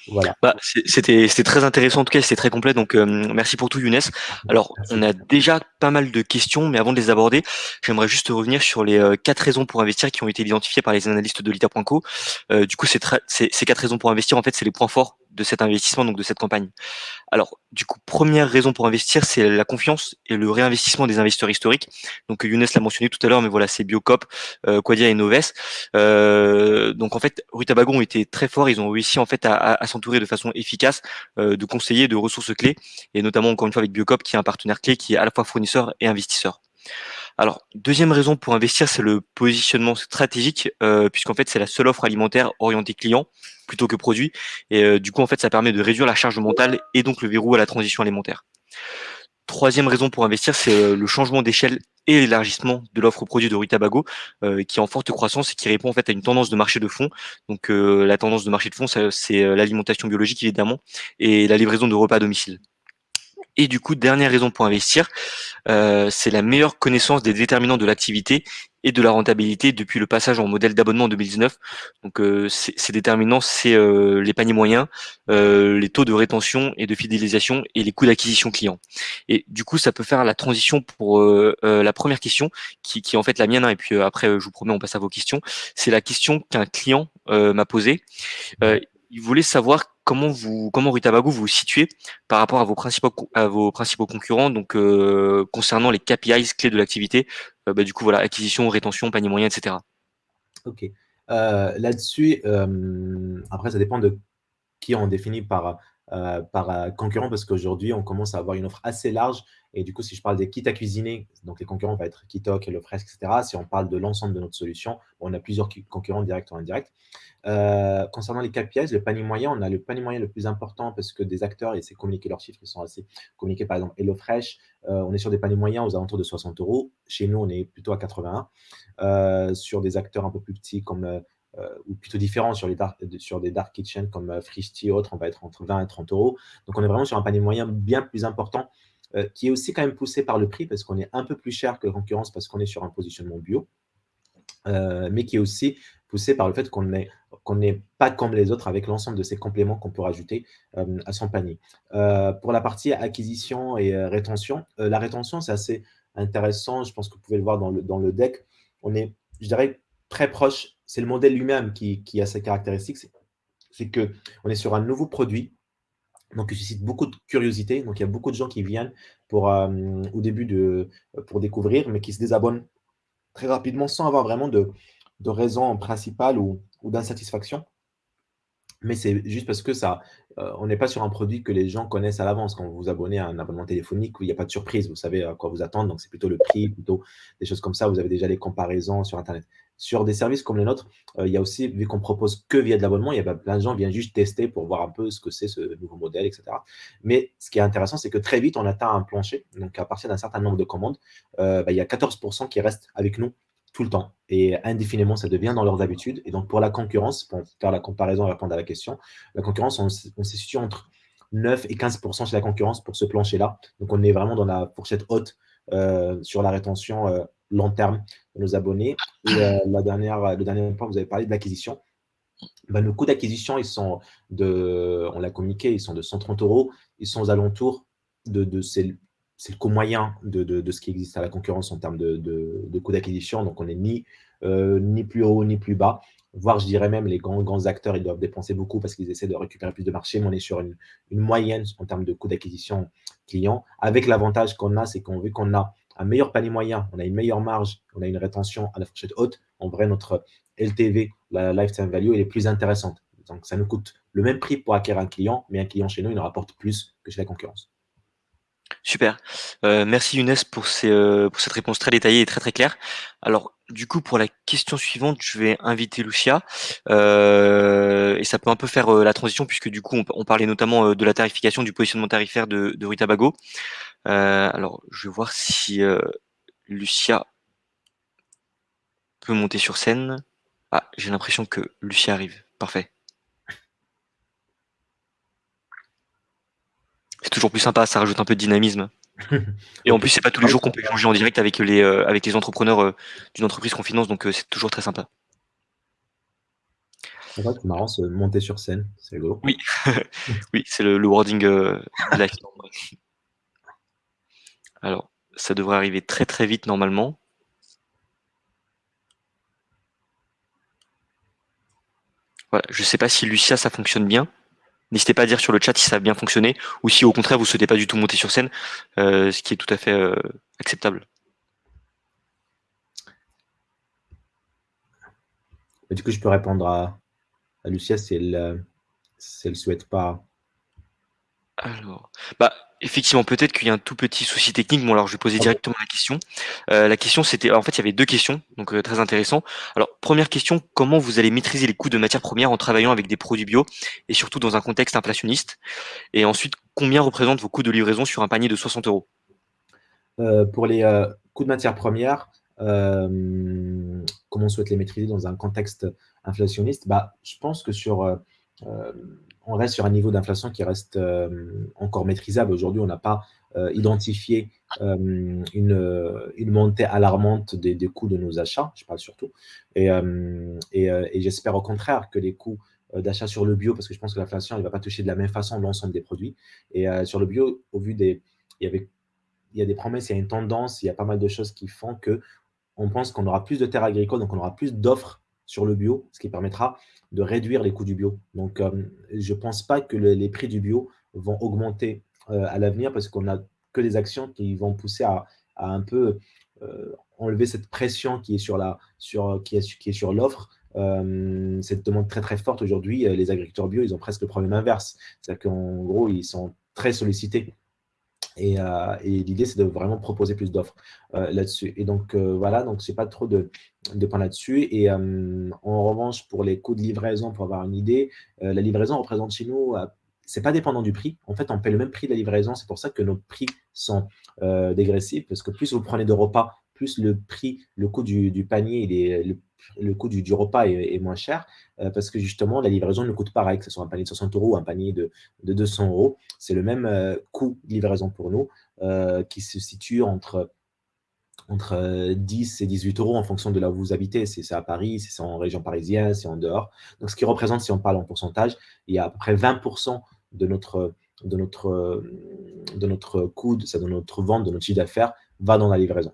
Voilà. Bah, c'était très intéressant, en tout cas, c'était très complet. Donc, euh, merci pour tout, Younes. Alors, on a déjà pas mal de questions, mais avant de les aborder, j'aimerais juste revenir sur les euh, quatre raisons pour investir qui ont été identifiées par les analystes de Lita.co. Euh, du coup, ces quatre raisons pour investir, en fait, c'est les points forts de cet investissement, donc de cette campagne. Alors, du coup, première raison pour investir, c'est la confiance et le réinvestissement des investisseurs historiques. Donc, Younes l'a mentionné tout à l'heure, mais voilà, c'est Biocop, euh, Quadia et Noves. Euh, donc, en fait, Rutabago ont été très forts. Ils ont réussi en fait à, s'entourer de façon efficace euh, de conseillers, de ressources clés, et notamment encore une fois avec Biocop, qui est un partenaire clé, qui est à la fois fournisseur et investisseur. Alors, deuxième raison pour investir, c'est le positionnement stratégique, euh, puisqu'en fait, c'est la seule offre alimentaire orientée client plutôt que produit. Et euh, du coup, en fait, ça permet de réduire la charge mentale et donc le verrou à la transition alimentaire. Troisième raison pour investir, c'est euh, le changement d'échelle et l'élargissement de l'offre produit de Rue Tabago, qui est en forte croissance et qui répond en fait à une tendance de marché de fond. Donc la tendance de marché de fond, c'est l'alimentation biologique évidemment et la livraison de repas à domicile. Et du coup, dernière raison pour investir, euh, c'est la meilleure connaissance des déterminants de l'activité et de la rentabilité depuis le passage en modèle d'abonnement en 2019. Donc euh, ces déterminants, c'est euh, les paniers moyens, les taux de rétention et de fidélisation et les coûts d'acquisition client. Et du coup, ça peut faire la transition pour la première question, qui, qui, est en fait la mienne, hein, et puis après, je vous promets, on passe à vos questions. C'est la question qu'un client m'a posée. il voulait savoir comment vous, comment Rutabago vous vous situez par rapport à vos principaux, concurrents, donc euh, concernant les KPIs clés de l'activité, euh, bah, du coup voilà, acquisition, rétention, panier moyen, etc. Ok. Euh, là-dessus, après ça dépend de qui on définit par euh, par euh, concurrent parce qu'aujourd'hui, on commence à avoir une offre assez large. Et du coup, si je parle des kits à cuisiner, donc les concurrents vont être Kitok, HelloFresh, etc. Si on parle de l'ensemble de notre solution, on a plusieurs concurrents directs ou indirects. Euh, concernant les KPIs, le panier moyen, on a le panier moyen le plus important parce que des acteurs, et c'est communiquer leurs chiffres, ils sont assez communiqués. Par exemple, HelloFresh, on est sur des paniers moyens aux alentours de 60 euros. Chez nous, on est plutôt à 81. sur des acteurs un peu plus petits comme ou plutôt différents sur, les sur des dark kitchen comme euh, Frishti et autres, on va être entre 20 et 30 euros. Donc, on est vraiment sur un panier moyen bien plus important euh, qui est aussi quand même poussé par le prix parce qu'on est un peu plus cher que la concurrence parce qu'on est sur un positionnement bio, mais qui est aussi poussé par le fait qu'on n'est pas comme les autres avec l'ensemble de ces compléments qu'on peut rajouter à son panier. pour la partie acquisition et rétention, la rétention, c'est assez intéressant. Je pense que vous pouvez le voir dans le, dans le deck. On est, je dirais, très proche. C'est le modèle lui-même qui, a ses caractéristiques. C'est qu'on est sur un nouveau produit, donc il suscite beaucoup de curiosité. Donc il y a beaucoup de gens qui viennent pour, euh, au début pour découvrir, mais qui se désabonnent très rapidement sans avoir vraiment de, raison principale ou, d'insatisfaction. Mais c'est juste parce que ça, euh, on n'est pas sur un produit que les gens connaissent à l'avance. Quand vous vous abonnez à un abonnement téléphonique, il n'y a pas de surprise, vous savez à quoi vous attendre. Donc, c'est plutôt le prix, plutôt des choses comme ça. Vous avez déjà les comparaisons sur Internet. Sur des services comme les nôtres, euh, il y a aussi, vu qu'on propose que via de l'abonnement, il y a plein de gens qui viennent juste tester pour voir un peu ce que c'est ce nouveau modèle, etc. Mais ce qui est intéressant, c'est que très vite, on atteint un plancher. Donc, à partir d'un certain nombre de commandes, euh, bah, il y a 14% qui restent avec nous tout le temps. Et indéfiniment, ça devient dans leurs habitudes. Et donc, pour la concurrence, pour faire la comparaison et répondre à la question, la concurrence, on, on se situe entre 9 et 15% chez la concurrence pour ce plancher-là. Donc, on est vraiment dans la fourchette haute euh, sur la rétention long terme de nos abonnés. Euh, la dernière, le dernier point, vous avez parlé de l'acquisition. Ben, nos coûts d'acquisition, ils sont de, on l'a communiqué, ils sont de 130 euros. Ils sont aux alentours de, de ces c'est le coût moyen de, ce qui existe à la concurrence en termes de, de d'acquisition. Donc, on n'est ni, euh, ni plus haut ni plus bas. Voire, je dirais même, les grands, grands acteurs, ils doivent dépenser beaucoup parce qu'ils essaient de récupérer plus de marché. Mais on est sur une, moyenne en termes de coût d'acquisition client. Avec l'avantage qu'on a, c'est qu'on vu qu'on a un meilleur panier moyen, on a une meilleure marge, on a une rétention à la fourchette haute. En vrai, notre LTV, la lifetime value, elle est plus intéressante. Donc, ça nous coûte le même prix pour acquérir un client, mais un client chez nous, il nous rapporte plus que chez la concurrence. Super. Heu, merci Younes heu, pour cette réponse très détaillée et très, très claire. Alors, du coup, pour la question suivante, je vais inviter Lucia, heu et ça peut un peu faire, la transition puisque du coup, on parlait notamment, de la tarification, du positionnement tarifaire de de Rue Tabago. Heu, alors, je vais voir si, heu, Lucia peut monter sur scène. Ah, j'ai l'impression que Lucia arrive. Parfait. C'est toujours plus sympa, ça rajoute un peu de dynamisme. Et en plus, c'est pas tous les jours qu'on peut échanger en direct avec les, avec les entrepreneurs, d'une entreprise qu'on finance, donc c'est toujours très sympa. C'est marrant, monter sur scène, c'est rigolo. Oui, oui, c'est le le wording, de la Alors, ça devrait arriver très, très vite normalement. Voilà, je sais pas si Lucia, ça fonctionne bien. N'hésitez pas à dire sur le chat si ça a bien fonctionné ou si au contraire vous souhaitez pas du tout monter sur scène, heu, ce qui est tout à fait, heu, acceptable. Du coup, je peux répondre à à Lucia si elle, si elle souhaite pas. Alors, effectivement, peut-être qu'il y a un tout petit souci technique. Bon, alors je vais poser OK. directement la question. Heu, la question c'était en fait, il y avait 2 questions, donc heu, très intéressant. Alors, première question, comment vous allez maîtriser les coûts de matières premières en travaillant avec des produits bio et surtout dans un contexte inflationniste? Et ensuite, combien représentent vos coûts de livraison sur un panier de 60 €? Heu, pour les, coûts de matières premières, comment on souhaite les maîtriser dans un contexte inflationniste? Bah, je pense que sur, on reste sur un niveau d'inflation qui reste, hem, encore maîtrisable. Aujourd'hui, on n'a pas, heu, identifié, hem, une, montée alarmante des coûts de nos achats, je parle surtout et j'espère au contraire que les coûts, d'achat sur le bio parce que je pense que l'inflation, elle va pas toucher de la même façon l'ensemble des produits et sur le bio, au vu des il y avait il y a des promesses, il y a une tendance, il y a pas mal de choses qui font qu'on pense qu'on aura plus de terres agricoles, donc on aura plus d'offres sur le bio, ce qui permettra de réduire les coûts du bio. Donc, hem, je ne pense pas que le les prix du bio vont augmenter, heu, à l'avenir parce qu'on a que des actions qui vont pousser à un peu, heu, enlever cette pression qui est sur la sur, qui est l'offre. Cette demande très, très forte aujourd'hui, les agriculteurs bio, ils ont presque le problème inverse. C'est-à-dire qu'en gros, ils sont très sollicités et, euh, et l'idée, c'est de vraiment proposer plus d'offres euh, là-dessus. Et donc, euh, voilà, donc c'est pas trop de, de points là-dessus. Et en revanche, pour les coûts de livraison, pour avoir une idée, la livraison représente chez nous, c'est pas dépendant du prix. En fait, on paie le même prix de la livraison. C'est pour ça que nos prix sont dégressifs, parce que plus vous prenez de repas, plus le prix, le coût du, panier, le, coût du, repas est, moins cher, euh, parce que justement, la livraison ne coûte pareil, que ce soit un panier de 60 euros ou un panier de, de 200 euros. C'est le même euh, coût de livraison pour nous, euh, qui se situe entre entre 10 et 18 euros en fonction de là où vous habitez. C'est à Paris, c'est en région parisienne, si c'est en dehors. Donc, ce qui représente, si on parle en pourcentage, il y a à peu près 20% de notre, de notre, de notre coût, de notre vente, de notre chiffre d'affaires, va dans la livraison.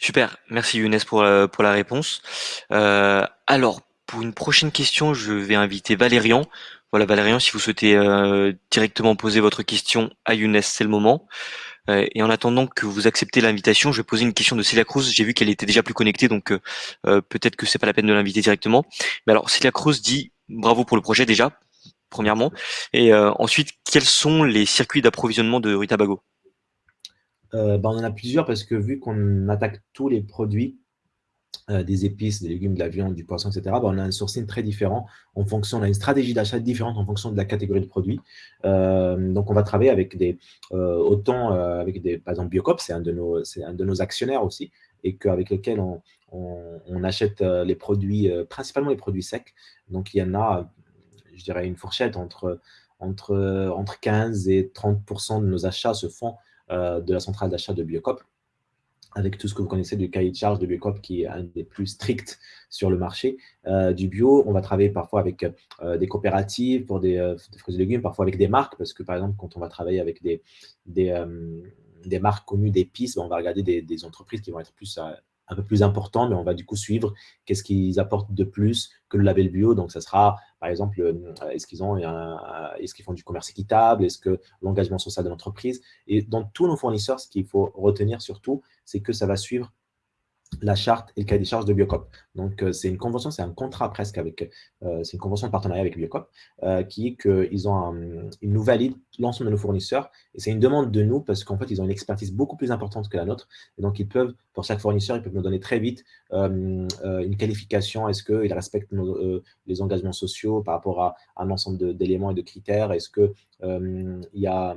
Super, merci Younes pour, la, pour la réponse. Euh, alors, pour une prochaine question, je vais inviter Valérian. Voilà, Valérian, si vous souhaitez euh, directement poser votre question à Younes, c'est le moment. Euh, et en attendant que vous acceptez l'invitation, je vais poser une question de Célia Cruz. J'ai vu qu'elle était déjà plus connectée, donc euh, peut-être que c'est pas la peine de l'inviter directement. Mais alors, Célia Cruz dit bravo pour le projet déjà, premièrement. Et euh, ensuite, quels sont les circuits d'approvisionnement de Rutabago euh, bah, On en a plusieurs parce que vu qu'on attaque tous les produits, euh, des épices, des légumes, de la viande, du poisson, etc., bah, on a un sourcing très différent en fonction, on a une stratégie d'achat différente en fonction de la catégorie de produits. Euh, donc, on va travailler avec des, autant avec des, par exemple, Biocop, c'est un, de nos, un de nos actionnaires aussi, et qu'avec lequel on, on, on, achète les produits, principalement les produits secs. Donc, il y en a, je dirais, une fourchette entre, entre, entre 15 et 30% de nos achats se font de la centrale d'achat de Biocop avec tout ce que vous connaissez du cahier de charge de Biocop qui est un des plus stricts sur le marché euh, du bio. On va travailler parfois avec euh, des coopératives pour des, euh, fruits et légumes, parfois avec des marques, parce que par exemple, quand on va travailler avec des, marques connues d'épices, ben, on va regarder des, entreprises qui vont être plus un peu plus important, mais on va du coup suivre qu'est-ce qu'ils apportent de plus que le label bio. Donc, ça sera, par exemple, est-ce qu'ils ont, est-ce qu'ils font du commerce équitable, est-ce que l'engagement social de l'entreprise? Et dans tous nos fournisseurs, ce qu'il faut retenir surtout, c'est que ça va suivre la charte et le cahier des charges de Biocop. Donc, euh, c'est une convention, c'est un contrat presque avec, euh, c'est une convention de partenariat avec Biocop, euh, qui est qu'ils ont ils nous valident l'ensemble de nos fournisseurs, et c'est une demande de nous parce qu'en fait, ils ont une expertise beaucoup plus importante que la nôtre, et donc ils peuvent, pour chaque fournisseur, ils peuvent nous donner très vite une qualification, est-ce qu'ils respectent les engagements sociaux par rapport à un ensemble d'éléments et de critères, est-ce qu'il y a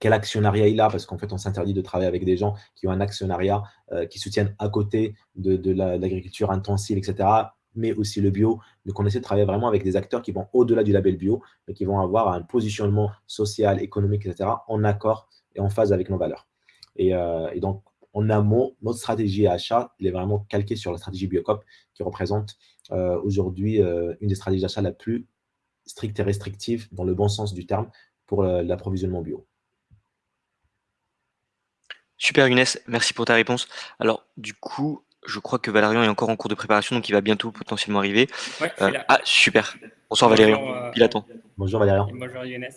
quel actionnariat il a, parce qu'en fait, on s'interdit de travailler avec des gens qui ont un actionnariat, euh, qui soutiennent à côté de, l'agriculture intensive, etc., mais aussi le bio. Donc, on essaie de travailler vraiment avec des acteurs qui vont au-delà du label bio, mais qui vont avoir un positionnement social, économique, etc., en accord et en phase avec nos valeurs. Et, euh, donc, en amont, notre stratégie achat, il est vraiment calquée sur la stratégie Biocop, qui représente euh, aujourd'hui une des stratégies d'achat la plus stricte et restrictive, dans le bon sens du terme, pour l'approvisionnement bio. Super Younes, merci pour ta réponse. Alors du coup, je crois que Valérian est encore en cours de préparation, donc il va bientôt potentiellement arriver. Euh, ah super, bonsoir Valérian, euh, il attend. Bonjour Valérian. Bonjour Younes.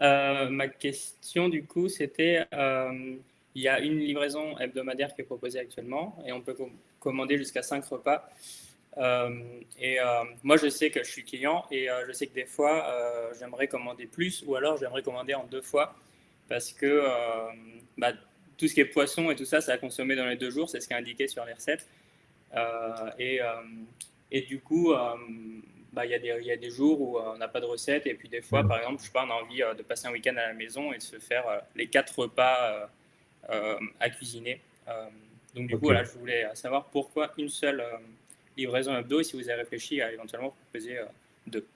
Euh, ma question du coup, c'était, il y a une livraison hebdomadaire qui est proposée actuellement et on peut commander jusqu'à 5 repas. et moi, je sais que je suis client et je sais que des fois, j'aimerais commander plus ou alors j'aimerais commander en deux fois parce que bah, tout ce qui est poisson et tout ça, ça a consommé dans les deux jours, c'est ce qui est indiqué sur les recettes. Euh, et, euh, et, du coup, euh, bah, il y, y, a des jours où on n'a pas de recette, et puis des fois, par exemple, je sais pas, on a envie de passer un week-end à la maison et de se faire les quatre repas à cuisiner. donc du coup, voilà, je voulais savoir pourquoi une seule livraison hebdo et si vous avez réfléchi à éventuellement proposer deux.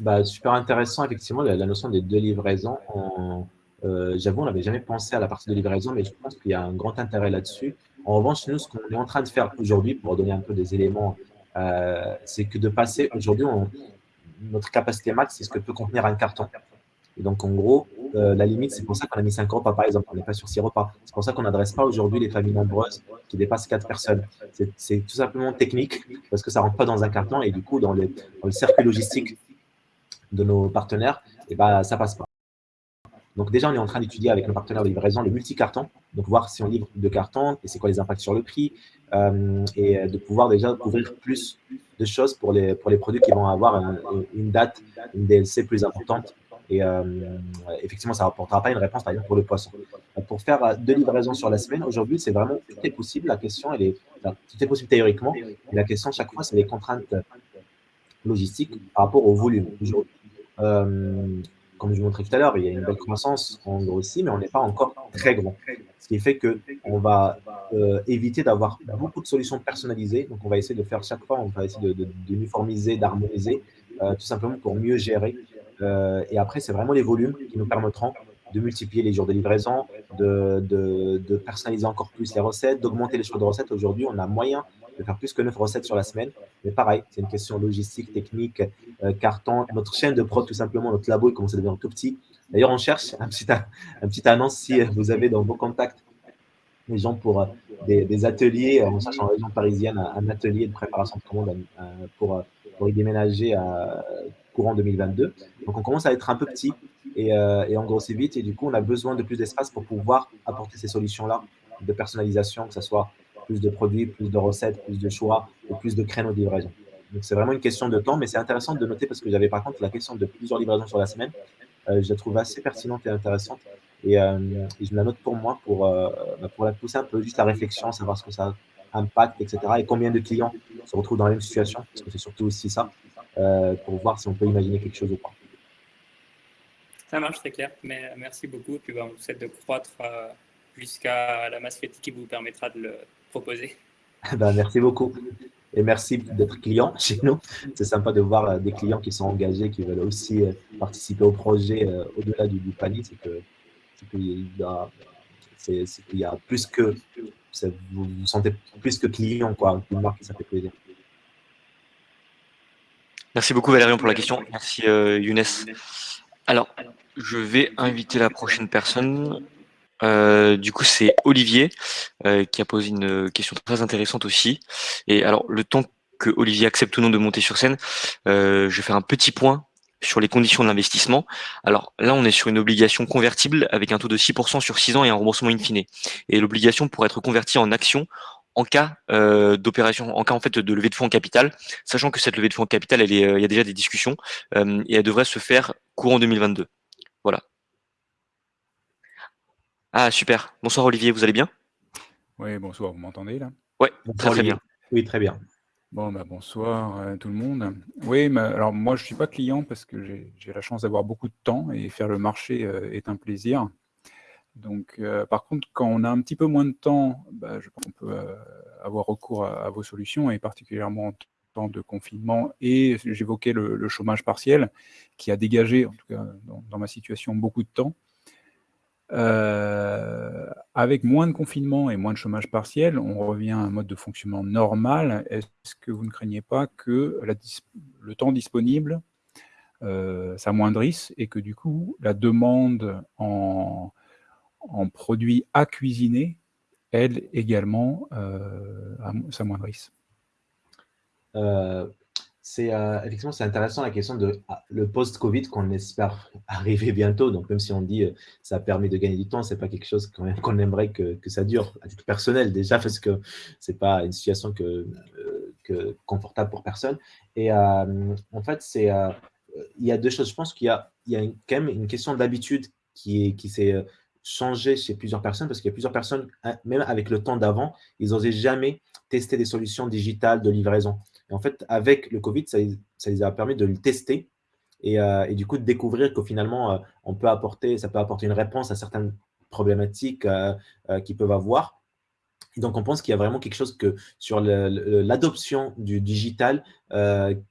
Bah, super intéressant, effectivement, la, la, notion des deux livraisons. En, euh, j'avoue, on n'avait jamais pensé à la partie de livraison, mais je pense qu'il y a un grand intérêt là-dessus. En revanche, nous, ce qu'on est en train de faire aujourd'hui, pour donner un peu des éléments, euh, c'est que de passer, aujourd'hui, notre capacité max, c'est ce que peut contenir un carton. Et donc, en gros, euh, la limite, c'est pour ça qu'on a mis 5 repas, par exemple. On n'est pas sur 6 repas. C'est pour ça qu'on n'adresse pas aujourd'hui les familles nombreuses qui dépassent 4 personnes. C'est tout simplement technique parce que ça ne rentre pas dans un carton et du coup, dans, le circuit logistique de nos partenaires, et eh ben, ça ne passe pas. Donc déjà, on est en train d'étudier avec nos partenaires de livraison le multi-carton, donc voir si on livre deux cartons et c'est quoi les impacts sur le prix, euh, et de pouvoir déjà couvrir plus de choses pour les, pour les produits qui vont avoir une date, une DLC plus importante. Et euh, effectivement, ça ne rapportera pas une réponse, par exemple, pour le poisson. Pour faire deux livraisons sur la semaine, aujourd'hui, c'est vraiment tout est possible. La question, elle est, tout est possible théoriquement. La question, chaque fois, c'est les contraintes logistiques par rapport au volume. Euh, comme je vous montrais tout à l'heure, il y a une belle croissance, en aussi, mais on n'est pas encore très grand. Ce qui fait qu'on va euh, éviter d'avoir beaucoup de solutions personnalisées. Donc, on va essayer de faire chaque fois, on va essayer d'uniformiser, d'harmoniser, euh, tout simplement pour mieux gérer. Euh, et après, c'est vraiment les volumes qui nous permettront de multiplier les jours de livraison, de, de personnaliser encore plus les recettes, d'augmenter les choix de recettes. Aujourd'hui, on a moyen de faire plus que 9 recettes sur la semaine. Mais pareil, c'est une question logistique, technique, euh, carton. Notre chaîne de prod, tout simplement, notre labo, il commence à devenir tout petit. D'ailleurs, on cherche un petit, un annonce si vous avez dans vos contacts des gens pour euh, des, ateliers. On cherche en région parisienne un, atelier de préparation de commande pour, pour y déménager à courant 2022. Donc, on commence à être un peu petit et, euh, et on grossit vite. Et du coup, on a besoin de plus d'espace pour pouvoir apporter ces solutions-là de personnalisation, que ce soit plus de produits, plus de recettes, plus de choix et plus de créneaux de livraison. Donc, c'est vraiment une question de temps, mais c'est intéressant de noter parce que j'avais par contre la question de plusieurs livraisons sur la semaine. Euh, je la trouve assez pertinente et intéressante. Et, euh, je me la note pour moi pour, euh, bah, pour la pousser un peu juste la réflexion, savoir ce que ça impacte, etc. Et combien de clients se retrouvent dans la même situation, parce que c'est surtout aussi ça, pour voir si on peut imaginer quelque chose ou pas. Ça marche, très clair. Mais merci beaucoup. Puis bah, on vous souhaite de croître jusqu'à la masse critique qui vous permettra de le Ben, merci beaucoup. Et merci d'être client chez nous. C'est sympa de voir euh, des clients qui sont engagés, qui veulent aussi euh, participer au projet euh, au-delà du, panier. C'est qu'il y, y, a plus que, vous vous sentez plus que client, quoi, une marque, ça fait plaisir. Merci beaucoup Valérian pour la question. Merci Younes. Alors, je vais inviter la prochaine personne. Euh, du coup, c'est Olivier euh, qui a posé une question très intéressante aussi. Et alors, le temps que Olivier accepte ou non de monter sur scène, euh, je vais faire un petit point sur les conditions de l'investissement. Alors là, on est sur une obligation convertible avec un taux de 6% sur 6 ans et un remboursement in fine. Et l'obligation pourrait être convertie en action en cas d'opération, en cas en fait de levée de fonds en capital, sachant que cette levée de fonds en capital, il y a déjà des discussions et elle devrait se faire courant 2022. Voilà. Ah super. Bonsoir Olivier, vous allez bien? Oui, bonsoir. Vous m'entendez là? Oui, très très bien. Oui, très bien. Bon, bah, bonsoir à tout le monde. Oui, mais alors moi, je ne suis pas client parce que j'ai la chance d'avoir beaucoup de temps et faire le marché est un plaisir. Donc, euh, par contre, quand on a un petit peu moins de temps, bah, je pense qu'on peut euh, avoir recours à, vos solutions, et particulièrement en temps de confinement. Et j'évoquais le, chômage partiel, qui a dégagé, en tout cas dans, ma situation, beaucoup de temps. Euh, avec moins de confinement et moins de chômage partiel, on revient à un mode de fonctionnement normal. Est-ce que vous ne craignez pas que le temps disponible s'amoindrisse et que du coup, la demande en produits à cuisiner, elles également euh, s'amoindrissent. Euh, c'est euh, effectivement c'est intéressant la question de ah, le post-Covid qu'on espère arriver bientôt. Donc même si on dit ça permet de gagner du temps, c'est pas quelque chose qu'on aimerait que, ça dure à titre personnel déjà parce que c'est pas une situation que, confortable pour personne. Et en fait c'est il y a deux choses. Je pense qu'il y a, il y a quand même une question d'habitude qui, qui s'est changer chez plusieurs personnes parce qu'il y a plusieurs personnes, hein, même avec le temps d'avant, ils n'osaient jamais tester des solutions digitales de livraison. En fait, avec le Covid, ça, les a permis de le tester et, euh, du coup de découvrir que finalement, euh, on peut apporter, ça peut apporter une réponse à certaines problématiques euh, qu'ils peuvent avoir. Donc, on pense qu'il y a vraiment quelque chose que sur l'adoption du digital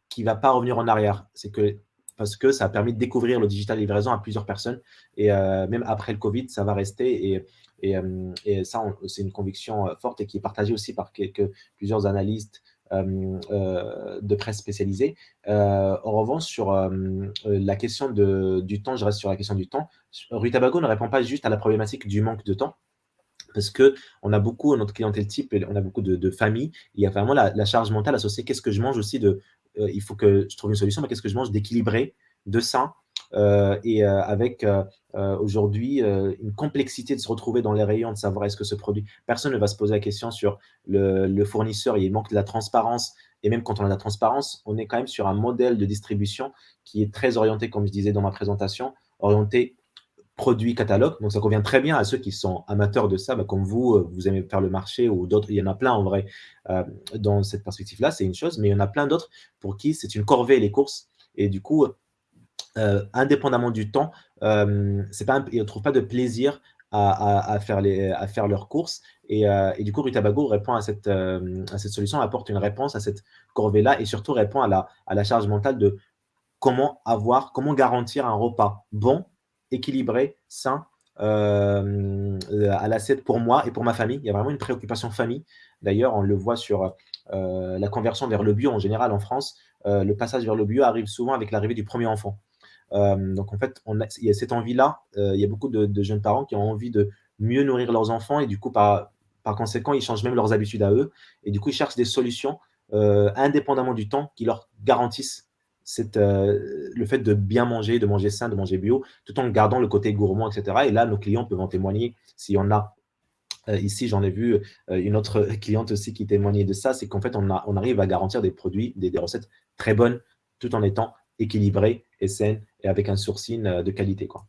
qui ne va pas revenir en arrière. C'est que parce que ça a permis de découvrir le digital livraison à plusieurs personnes. Et même après le Covid, ça va rester. Et, et, ça, c'est une conviction forte et qui est partagée aussi par quelques, plusieurs analystes de presse spécialisée. en revanche, sur la question de, du temps, je reste sur la question du temps. Rue Tabago ne répond pas juste à la problématique du manque de temps, parce qu'on a beaucoup, notre clientèle type, on a beaucoup de, familles, il y a vraiment la, la charge mentale associée, qu'est-ce que je mange aussi de euh, il faut que je trouve une solution, mais qu'est-ce que je mange d'équilibré, de sain, euh, et euh, avec aujourd'hui une complexité de se retrouver dans les rayons, de savoir est-ce que ce produit, personne ne va se poser la question sur le, fournisseur, il manque de la transparence, et même quand on a de la transparence, on est quand même sur un modèle de distribution qui est très orienté, comme je disais dans ma présentation, orienté produit catalogue. Donc, ça convient très bien à ceux qui sont amateurs de ça, bah, comme vous, euh, vous aimez faire le marché ou d'autres. Il y en a plein en vrai euh, dans cette perspective-là, c'est une chose, mais il y en a plein d'autres pour qui c'est une corvée les courses. Et du coup, euh, indépendamment du temps, pas ils ne trouvent pas de plaisir à, faire, leurs courses. Et, du coup, Rutabago répond à cette, solution, apporte une réponse à cette corvée-là et surtout répond à la, charge mentale de comment avoir, comment garantir un repas bon équilibré, sain, euh, à l'assiette pour moi et pour ma famille. Il y a vraiment une préoccupation famille. D'ailleurs, on le voit sur euh, la conversion vers le bio en général en France. Euh, le passage vers le bio arrive souvent avec l'arrivée du premier enfant. Donc, en fait, on il y a cette envie-là. il y a beaucoup de, jeunes parents qui ont envie de mieux nourrir leurs enfants et du coup, par, par conséquent, ils changent même leurs habitudes à eux. Et du coup, ils cherchent des solutions indépendamment du temps qui leur garantissent euh, le fait de bien manger, de manger sain, de manger bio, tout en gardant le côté gourmand, etc. Et là, nos clients peuvent en témoigner. S'il y en a euh, ici, j'en ai vu euh, une autre cliente aussi qui témoignait de ça, c'est qu'en fait, on, on, arrive à garantir des produits, des, recettes très bonnes, tout en étant équilibrées et saines et avec un sourcing de qualité. Quoi.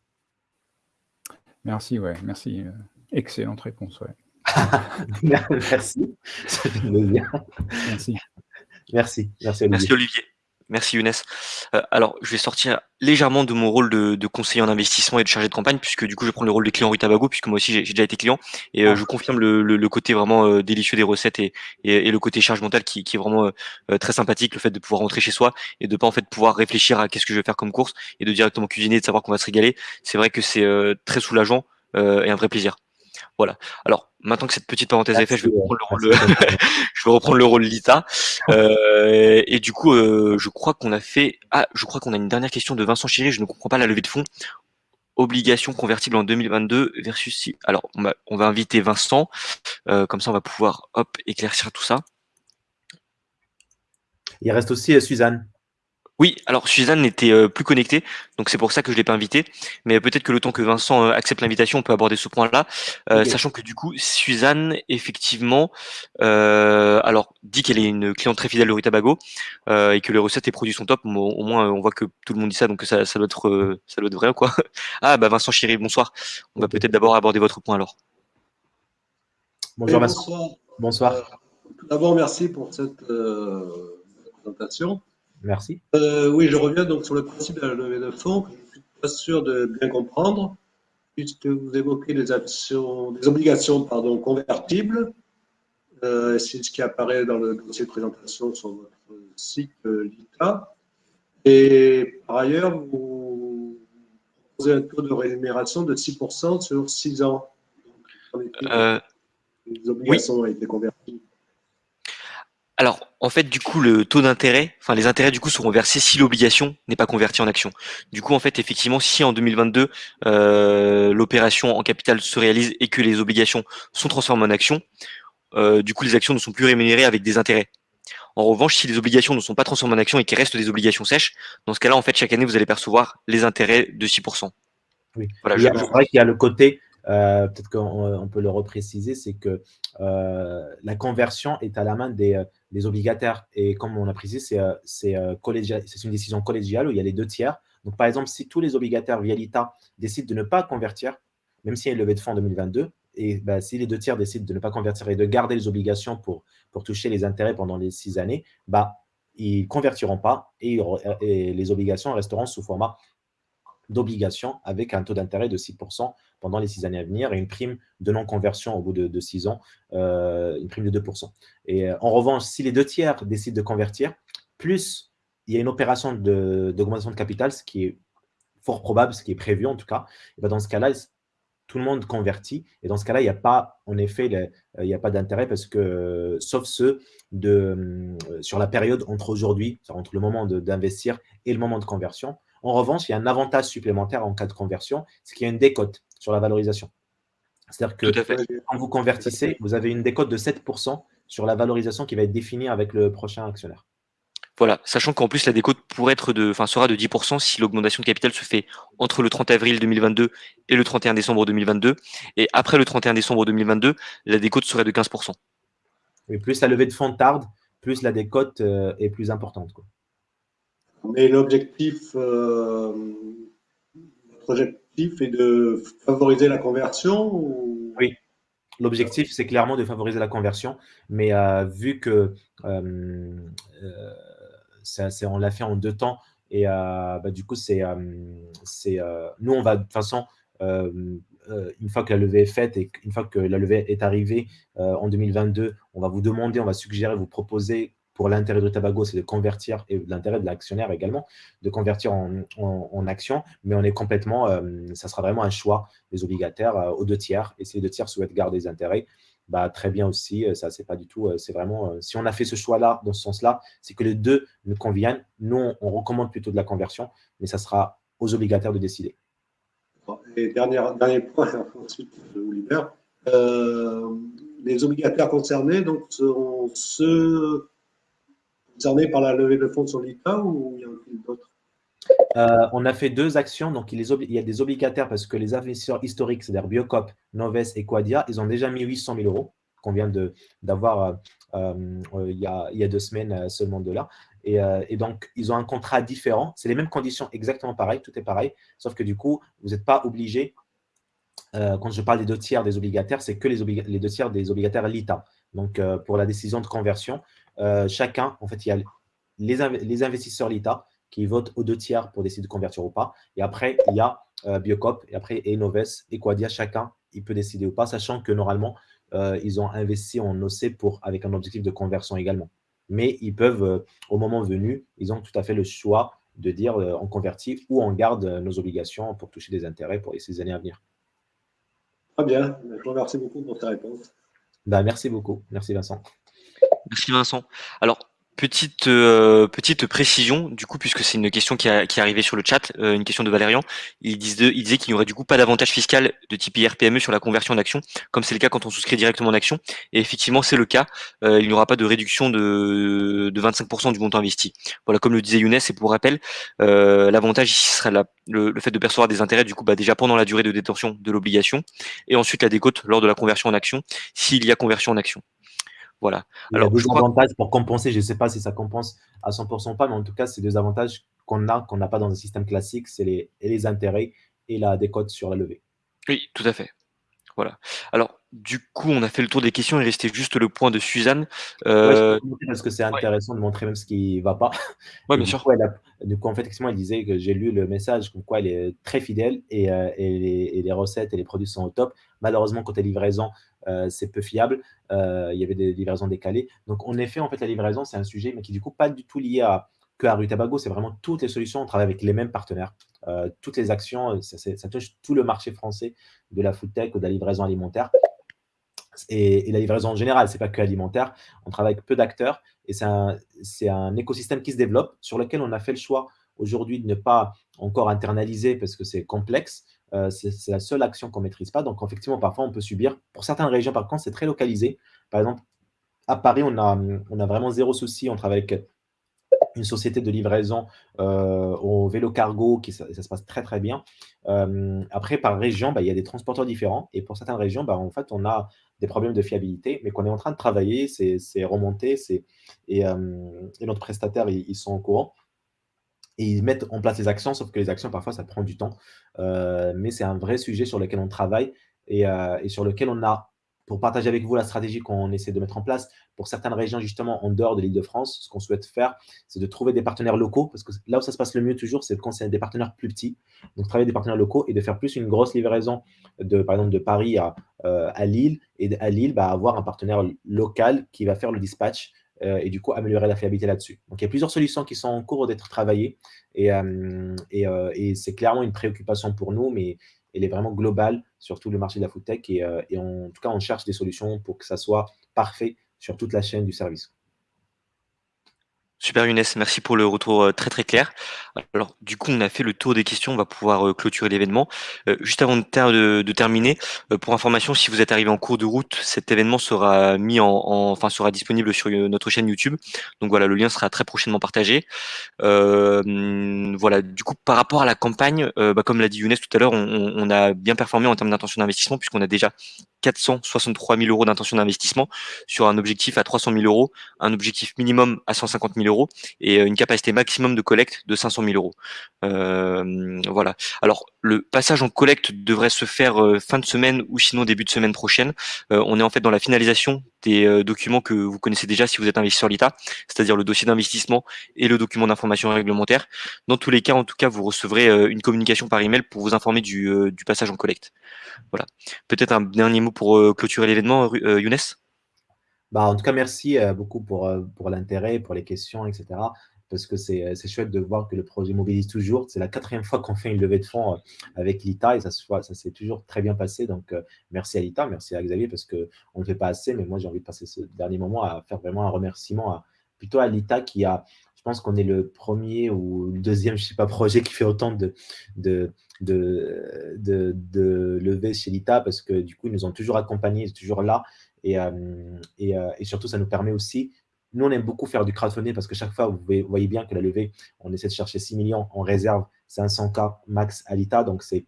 Merci, ouais, merci. Excellente réponse, ouais. merci. Merci. Merci. Merci Olivier. Merci Younes. Euh, alors, je vais sortir légèrement de mon rôle de, conseiller en investissement et de chargé de campagne, puisque du coup, je prends le rôle de client Rue Tabago, puisque moi aussi, j'ai déjà été client. Et euh, ah. je confirme le, côté vraiment euh, délicieux des recettes et, le côté charge mentale qui, est vraiment très sympathique, le fait de pouvoir rentrer chez soi et de pas en fait pouvoir réfléchir à qu'est-ce que je vais faire comme course et de directement cuisiner, de savoir qu'on va se régaler. C'est vrai que c'est très soulageant et un vrai plaisir. Voilà. Alors, maintenant que cette petite parenthèse est faite, je vais reprendre le rôle, je vais reprendre le rôle Lita. Euh, et du coup, euh, je crois qu'on a fait. Ah, je crois qu'on a une dernière question de Vincent Chiré. Je ne comprends pas la levée de fonds. Obligation convertible en 2022 versus si. Alors, on va, on va inviter Vincent. Euh, comme ça, on va pouvoir hop éclaircir tout ça. Il reste aussi Suzanne. Oui, alors Suzanne n'était euh, plus connectée, donc c'est pour ça que je l'ai pas invitée. Mais peut-être que le temps que Vincent euh, accepte l'invitation, on peut aborder ce point-là, euh, sachant que du coup, Suzanne, effectivement, euh, alors dit qu'elle est une cliente très fidèle de Rutabago euh, et que les recettes et produits sont top. Bon, au moins, on voit que tout le monde dit ça, donc ça, ça doit être, euh, ça doit être vrai, quoi? Ah, bah Vincent Chéry, bonsoir. On va peut-être d'abord aborder votre point alors. Bonjour Oui, Vincent. bonsoir. Bonsoir. Euh, tout d'abord, merci pour cette euh, présentation. Merci. Euh, oui, je reviens donc sur le principe de la levée de fonds, que je ne suis pas sûr de bien comprendre, puisque vous évoquez des actions, des obligations pardon, convertibles. Euh, C'est ce qui apparaît dans le dossier de présentation sur votre site euh, LITA. Et par ailleurs, vous proposez un taux de rémunération de 6% sur 6 ans. Donc, Euh, les obligations ont été converties. Alors, en fait, du coup, le taux d'intérêt, enfin, les intérêts, du coup, seront versés si l'obligation n'est pas convertie en action. Du coup, en fait, effectivement, si en 2022, euh, l'opération en capital se réalise et que les obligations sont transformées en actions, euh, du coup, les actions ne sont plus rémunérées avec des intérêts. En revanche, si les obligations ne sont pas transformées en actions et qu'il reste des obligations sèches, dans ce cas-là, en fait, chaque année, vous allez percevoir les intérêts de 6%. Oui. Voilà, je- C'est vrai qu'il y a le côté, euh, peut-être qu'on on peut le repréciser, c'est que euh, la conversion est à la main des, des obligataires. Et comme on a précisé, c'est euh, euh, c'est une décision collégiale où il y a les deux tiers. Donc, par exemple, si tous les obligataires via l'ITA décident de ne pas convertir, même s'il y a une levée de fonds en 2022, et bah, si les deux tiers décident de ne pas convertir et de garder les obligations pour, toucher les intérêts pendant les six années, bah, ils ne convertiront pas et les obligations resteront sous format d'obligations avec un taux d'intérêt de 6% pendant les six années à venir et une prime de non-conversion au bout de, de six ans, euh, une prime de 2%. Et euh, en revanche, si les deux tiers décident de convertir, plus il y a une opération de- d'augmentation de, capital, ce qui est fort probable, ce qui est prévu en tout cas, ben dans ce cas-là, tout le monde convertit. Et dans ce cas-là, il n'y a pas, en effet, le- il n'y a pas d'intérêt parce que, euh, sauf ceux de, euh, sur la période entre aujourd'hui, entre le moment de- d'investir et le moment de conversion. En revanche, il y a un avantage supplémentaire en cas de conversion, c'est qu'il y a une décote sur la valorisation. C'est-à-dire que quand vous convertissez, vous avez une décote de 7% sur la valorisation qui va être définie avec le prochain actionnaire. Voilà, sachant qu'en plus la décote pourrait être de, enfin sera de 10% si l'augmentation de capital se fait entre le 30 avril 2022 et le 31 décembre 2022, et après le 31 décembre 2022, la décote serait de 15%. Et plus la levée de fonds tarde, plus la décote euh, est plus importante. quoi. Mais l'objectif, euh, notre objectif est de favoriser la conversion ou... Oui. L'objectif, c'est clairement de favoriser la conversion, mais euh, vu que euh, ça- on l'a fait en deux temps, et bah, du coup, c'est, euh, nous, on va de toute façon, une fois que la levée est faite et une fois que la levée est arrivée en 2022, on va vous demander, on va suggérer, vous proposer pour l'intérêt de Tabago, c'est de convertir, et l'intérêt de l'actionnaire également, de convertir en, en, en action, mais on est complètement, euh, ça sera vraiment un choix des obligataires euh, aux deux tiers. Et si les deux tiers souhaitent garder les intérêts, bah, très bien aussi. euh, Ça, c'est pas du tout. C'est vraiment. si on a fait ce choix-là, dans ce sens-là, c'est que les deux nous conviennent. Nous, on, recommande plutôt de la conversion, mais ça sera aux obligataires de décider. Et dernier, dernier point, ensuite je vous libère. Les obligataires concernés donc, seront ceux concernés par la levée de fonds sur l'ITA ou il y en a d'autres Euh, on a fait deux actions. Donc, il, y a des obligataires parce que les investisseurs historiques, c'est-à-dire Biocop, Noves et Quadia, ils ont déjà mis 800 000 euros qu'on vient d'avoir euh, euh, il, y a, deux semaines seulement de là. Et, donc, ils ont un contrat différent. C'est les mêmes conditions, exactement pareil, tout est pareil. Sauf que du coup, vous n'êtes pas obligé, quand je parle des deux tiers des obligataires, c'est que les, deux tiers des obligataires l'ITA. Donc, pour la décision de conversion, euh, chacun, en fait, il y a les, inv- les investisseurs l'ITA qui votent aux deux tiers pour décider de convertir ou pas. Et après, il y a euh, Biocop, et après Enoves et Quadia, chacun, il peut décider ou pas, sachant que normalement, euh, ils ont investi en OC pour, avec un objectif de conversion également. Mais ils peuvent, au moment venu, ils ont tout à fait le choix de dire on convertit ou on garde nos obligations pour toucher des intérêts pour les six années à venir. Très bien. Je vous remercie beaucoup pour ces réponses. Bah, merci beaucoup. Merci Vincent. Merci Vincent. Alors, Petite, euh, petite précision, du coup, puisque c'est une question qui, a, qui est arrivée sur le chat, euh, une question de Valérian. Il disait, il disait qu'il n'y aurait du coup pas d'avantage fiscal de type IRPME sur la conversion en action, comme c'est le cas quand on souscrit directement en action. Et effectivement, c'est le cas. Euh, il n'y aura pas de réduction de, de 25% du montant investi. Voilà, comme le disait Younes, et pour rappel, l'avantage ici sera la, le, fait de percevoir des intérêts, du coup, bah, déjà pendant la durée de détention de l'obligation, et ensuite la décote lors de la conversion en action, s'il y a conversion en action. Voilà. Il Alors, y a deux avantages pour compenser. Je ne sais pas si ça compense à 100% ou pas, mais en tout cas, c'est deux avantages qu'on a, qu'on n'a pas dans un système classique, c'est les, les intérêts et la décote sur la levée. Oui, tout à fait. Voilà. Alors, du coup, on a fait le tour des questions. Il restait juste le point de Suzanne. Euh... parce que c'est intéressant de montrer même ce qui ne va pas. Oui, bien sûr. du coup, en fait, effectivement, elle disait que j'ai lu le message comme quoi elle est très fidèle et, euh, et, les, recettes et les produits sont au top. Malheureusement, côté livraison, euh, c'est peu fiable. Euh, il y avait des livraisons décalées. Donc, en effet, en fait, la livraison, c'est un sujet, mais qui du coup pas du tout lié à que à Rue Tabago. C'est vraiment toutes les solutions. On travaille avec les mêmes partenaires. Euh, toutes les actions, ça, touche tout le marché français de la food tech ou de la livraison alimentaire. Et, la livraison en général, c'est pas que alimentaire. On travaille avec peu d'acteurs et c'est un, écosystème qui se développe sur lequel on a fait le choix aujourd'hui de ne pas encore internaliser parce que c'est complexe, euh, c'est la seule action qu'on ne maîtrise pas. Donc, effectivement, parfois, on peut subir. Pour certaines régions, par contre, c'est très localisé. Par exemple, à Paris, on a vraiment zéro souci. On travaille avec une société de livraison euh, au vélo cargo, qui, ça, se passe très très bien. Euh, après, par région, bah, il y a des transporteurs différents. Et pour certaines régions, bah, en fait, on a des problèmes de fiabilité, mais qu'on est en train de travailler, c'est remonté, et, et, notre prestataire, ils sont au courant et ils mettent en place les actions, sauf que les actions, parfois, ça prend du temps. Euh, mais c'est un vrai sujet sur lequel on travaille euh, et, sur lequel on a, pour partager avec vous la stratégie qu'on essaie de mettre en place, pour certaines régions, justement, en dehors de l'île de France, ce qu'on souhaite faire, c'est de trouver des partenaires locaux, parce que là où ça se passe le mieux toujours, c'est quand c'est des partenaires plus petits. Donc, travailler des partenaires locaux et de faire plus une grosse livraison, de, par exemple, de Paris à, euh, à Lille, et à Lille, bah, avoir un partenaire local qui va faire le dispatch euh, et du coup améliorer la fiabilité là-dessus. Donc, il y a plusieurs solutions qui sont en cours d'être travaillées et, euh, euh, et, c'est clairement une préoccupation pour nous, mais elle est vraiment globale sur tout le marché de la food tech et, et en tout cas, on cherche des solutions pour que ça soit parfait sur toute la chaîne du service. Super Younes, merci pour le retour euh, très très clair. Alors du coup on a fait le tour des questions, on va pouvoir euh, clôturer l'événement. Euh, juste avant de, terminer, pour information, si vous êtes arrivé en cours de route, cet événement sera mis en, enfin sera disponible sur notre chaîne YouTube. Donc voilà, le lien sera très prochainement partagé. voilà, du coup par rapport à la campagne, bah, comme l'a dit Younes tout à l'heure, on, a bien performé en termes d'intention d'investissement puisqu'on a déjà 463 000 euros d'intention d'investissement sur un objectif à 300 000 euros, un objectif minimum à 150 000 euros et euh, une capacité maximum de collecte de 500 000 euros. Euh, voilà. Alors le passage en collecte devrait se faire euh, fin de semaine ou sinon début de semaine prochaine. on est en fait dans la finalisation des documents que vous connaissez déjà si vous êtes investisseur l'ITA, c'est-à-dire le dossier d'investissement et le document d'information réglementaire. Dans tous les cas, en tout cas, vous recevrez une communication par email pour vous informer du, du passage en collecte. Voilà. Peut-être un dernier mot pour euh, clôturer l'événement, euh, Younes? Bah, En tout cas, merci euh, beaucoup pour, pour l'intérêt, pour les questions, etc. Parce que c'est chouette de voir que le projet mobilise toujours. C'est la quatrième fois qu'on fait une levée de fonds avec l'ITA et ça, ça s'est toujours très bien passé. Donc, merci à l'ITA, merci à Xavier parce qu'on ne fait pas assez. Mais moi, j'ai envie de passer ce dernier moment à faire vraiment un remerciement plutôt à l'ITA qui a, pense qu'on est le premier ou le deuxième, je sais pas, projet qui fait autant de, de, de, de, lever chez l'ITA parce que du coup, ils nous ont toujours accompagnés, toujours là. Et, euh, euh, et, surtout, ça nous permet aussi, nous, on aime beaucoup faire du crowdfunding parce que chaque fois, vous voyez bien que la levée, on essaie de chercher 6 millions, en réserve 500K max à l'ITA. Donc, c'est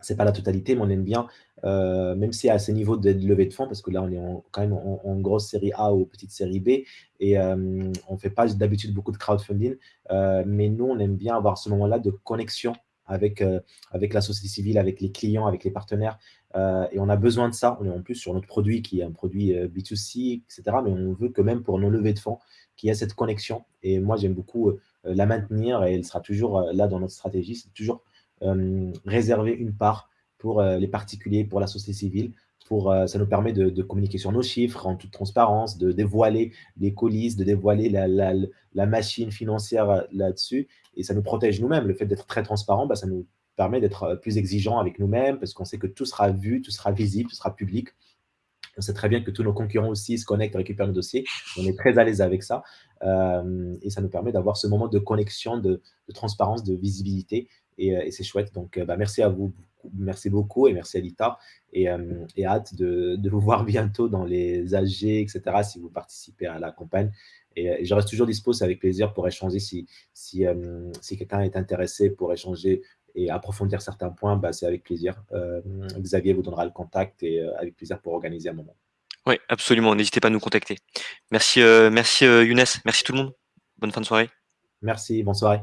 c'est pas la totalité, mais on aime bien, euh, même si à ce niveau de levée de fonds, parce que là, on est quand même en, grosse série A ou petite série B, et on ne fait pas d'habitude beaucoup de crowdfunding, mais nous, on aime bien avoir ce moment-là de connexion avec, euh, avec la société civile, avec les clients, avec les partenaires. Euh, et on a besoin de ça. On est en plus sur notre produit qui est un produit euh, B2C, etc. Mais on veut que même pour nos levées de fonds, qu'il y ait cette connexion. Et moi, j'aime beaucoup la maintenir et elle sera toujours là dans notre stratégie. C'est toujours réserver une part pour les particuliers, pour la société civile, pour, ça nous permet de, communiquer sur nos chiffres en toute transparence, de dévoiler les coulisses, de dévoiler la, machine financière là-dessus et ça nous protège nous-mêmes. Le fait d'être très transparent, bah, ça nous permet d'être euh, plus exigeants avec nous-mêmes parce qu'on sait que tout sera vu, tout sera visible, tout sera public. On sait très bien que tous nos concurrents aussi se connectent, récupèrent nos dossiers. On est très à l'aise avec ça. et ça nous permet d'avoir ce moment de connexion, de, transparence, de visibilité. Et, c'est chouette. Donc, bah, merci à vous. Merci beaucoup et merci à Lita. Et, hâte de, de, vous voir bientôt dans les AG, etc., si vous participez à la campagne. Et, je reste toujours dispo, c'est avec plaisir pour échanger si, si, euh, si quelqu'un est intéressé pour échanger et approfondir certains points, bah, c'est avec plaisir. Euh, Xavier vous donnera le contact et euh, avec plaisir pour organiser un moment. Oui, absolument. N'hésitez pas à nous contacter. Merci, merci Younes. Merci tout le monde. Bonne fin de soirée. Merci. Bonne soirée.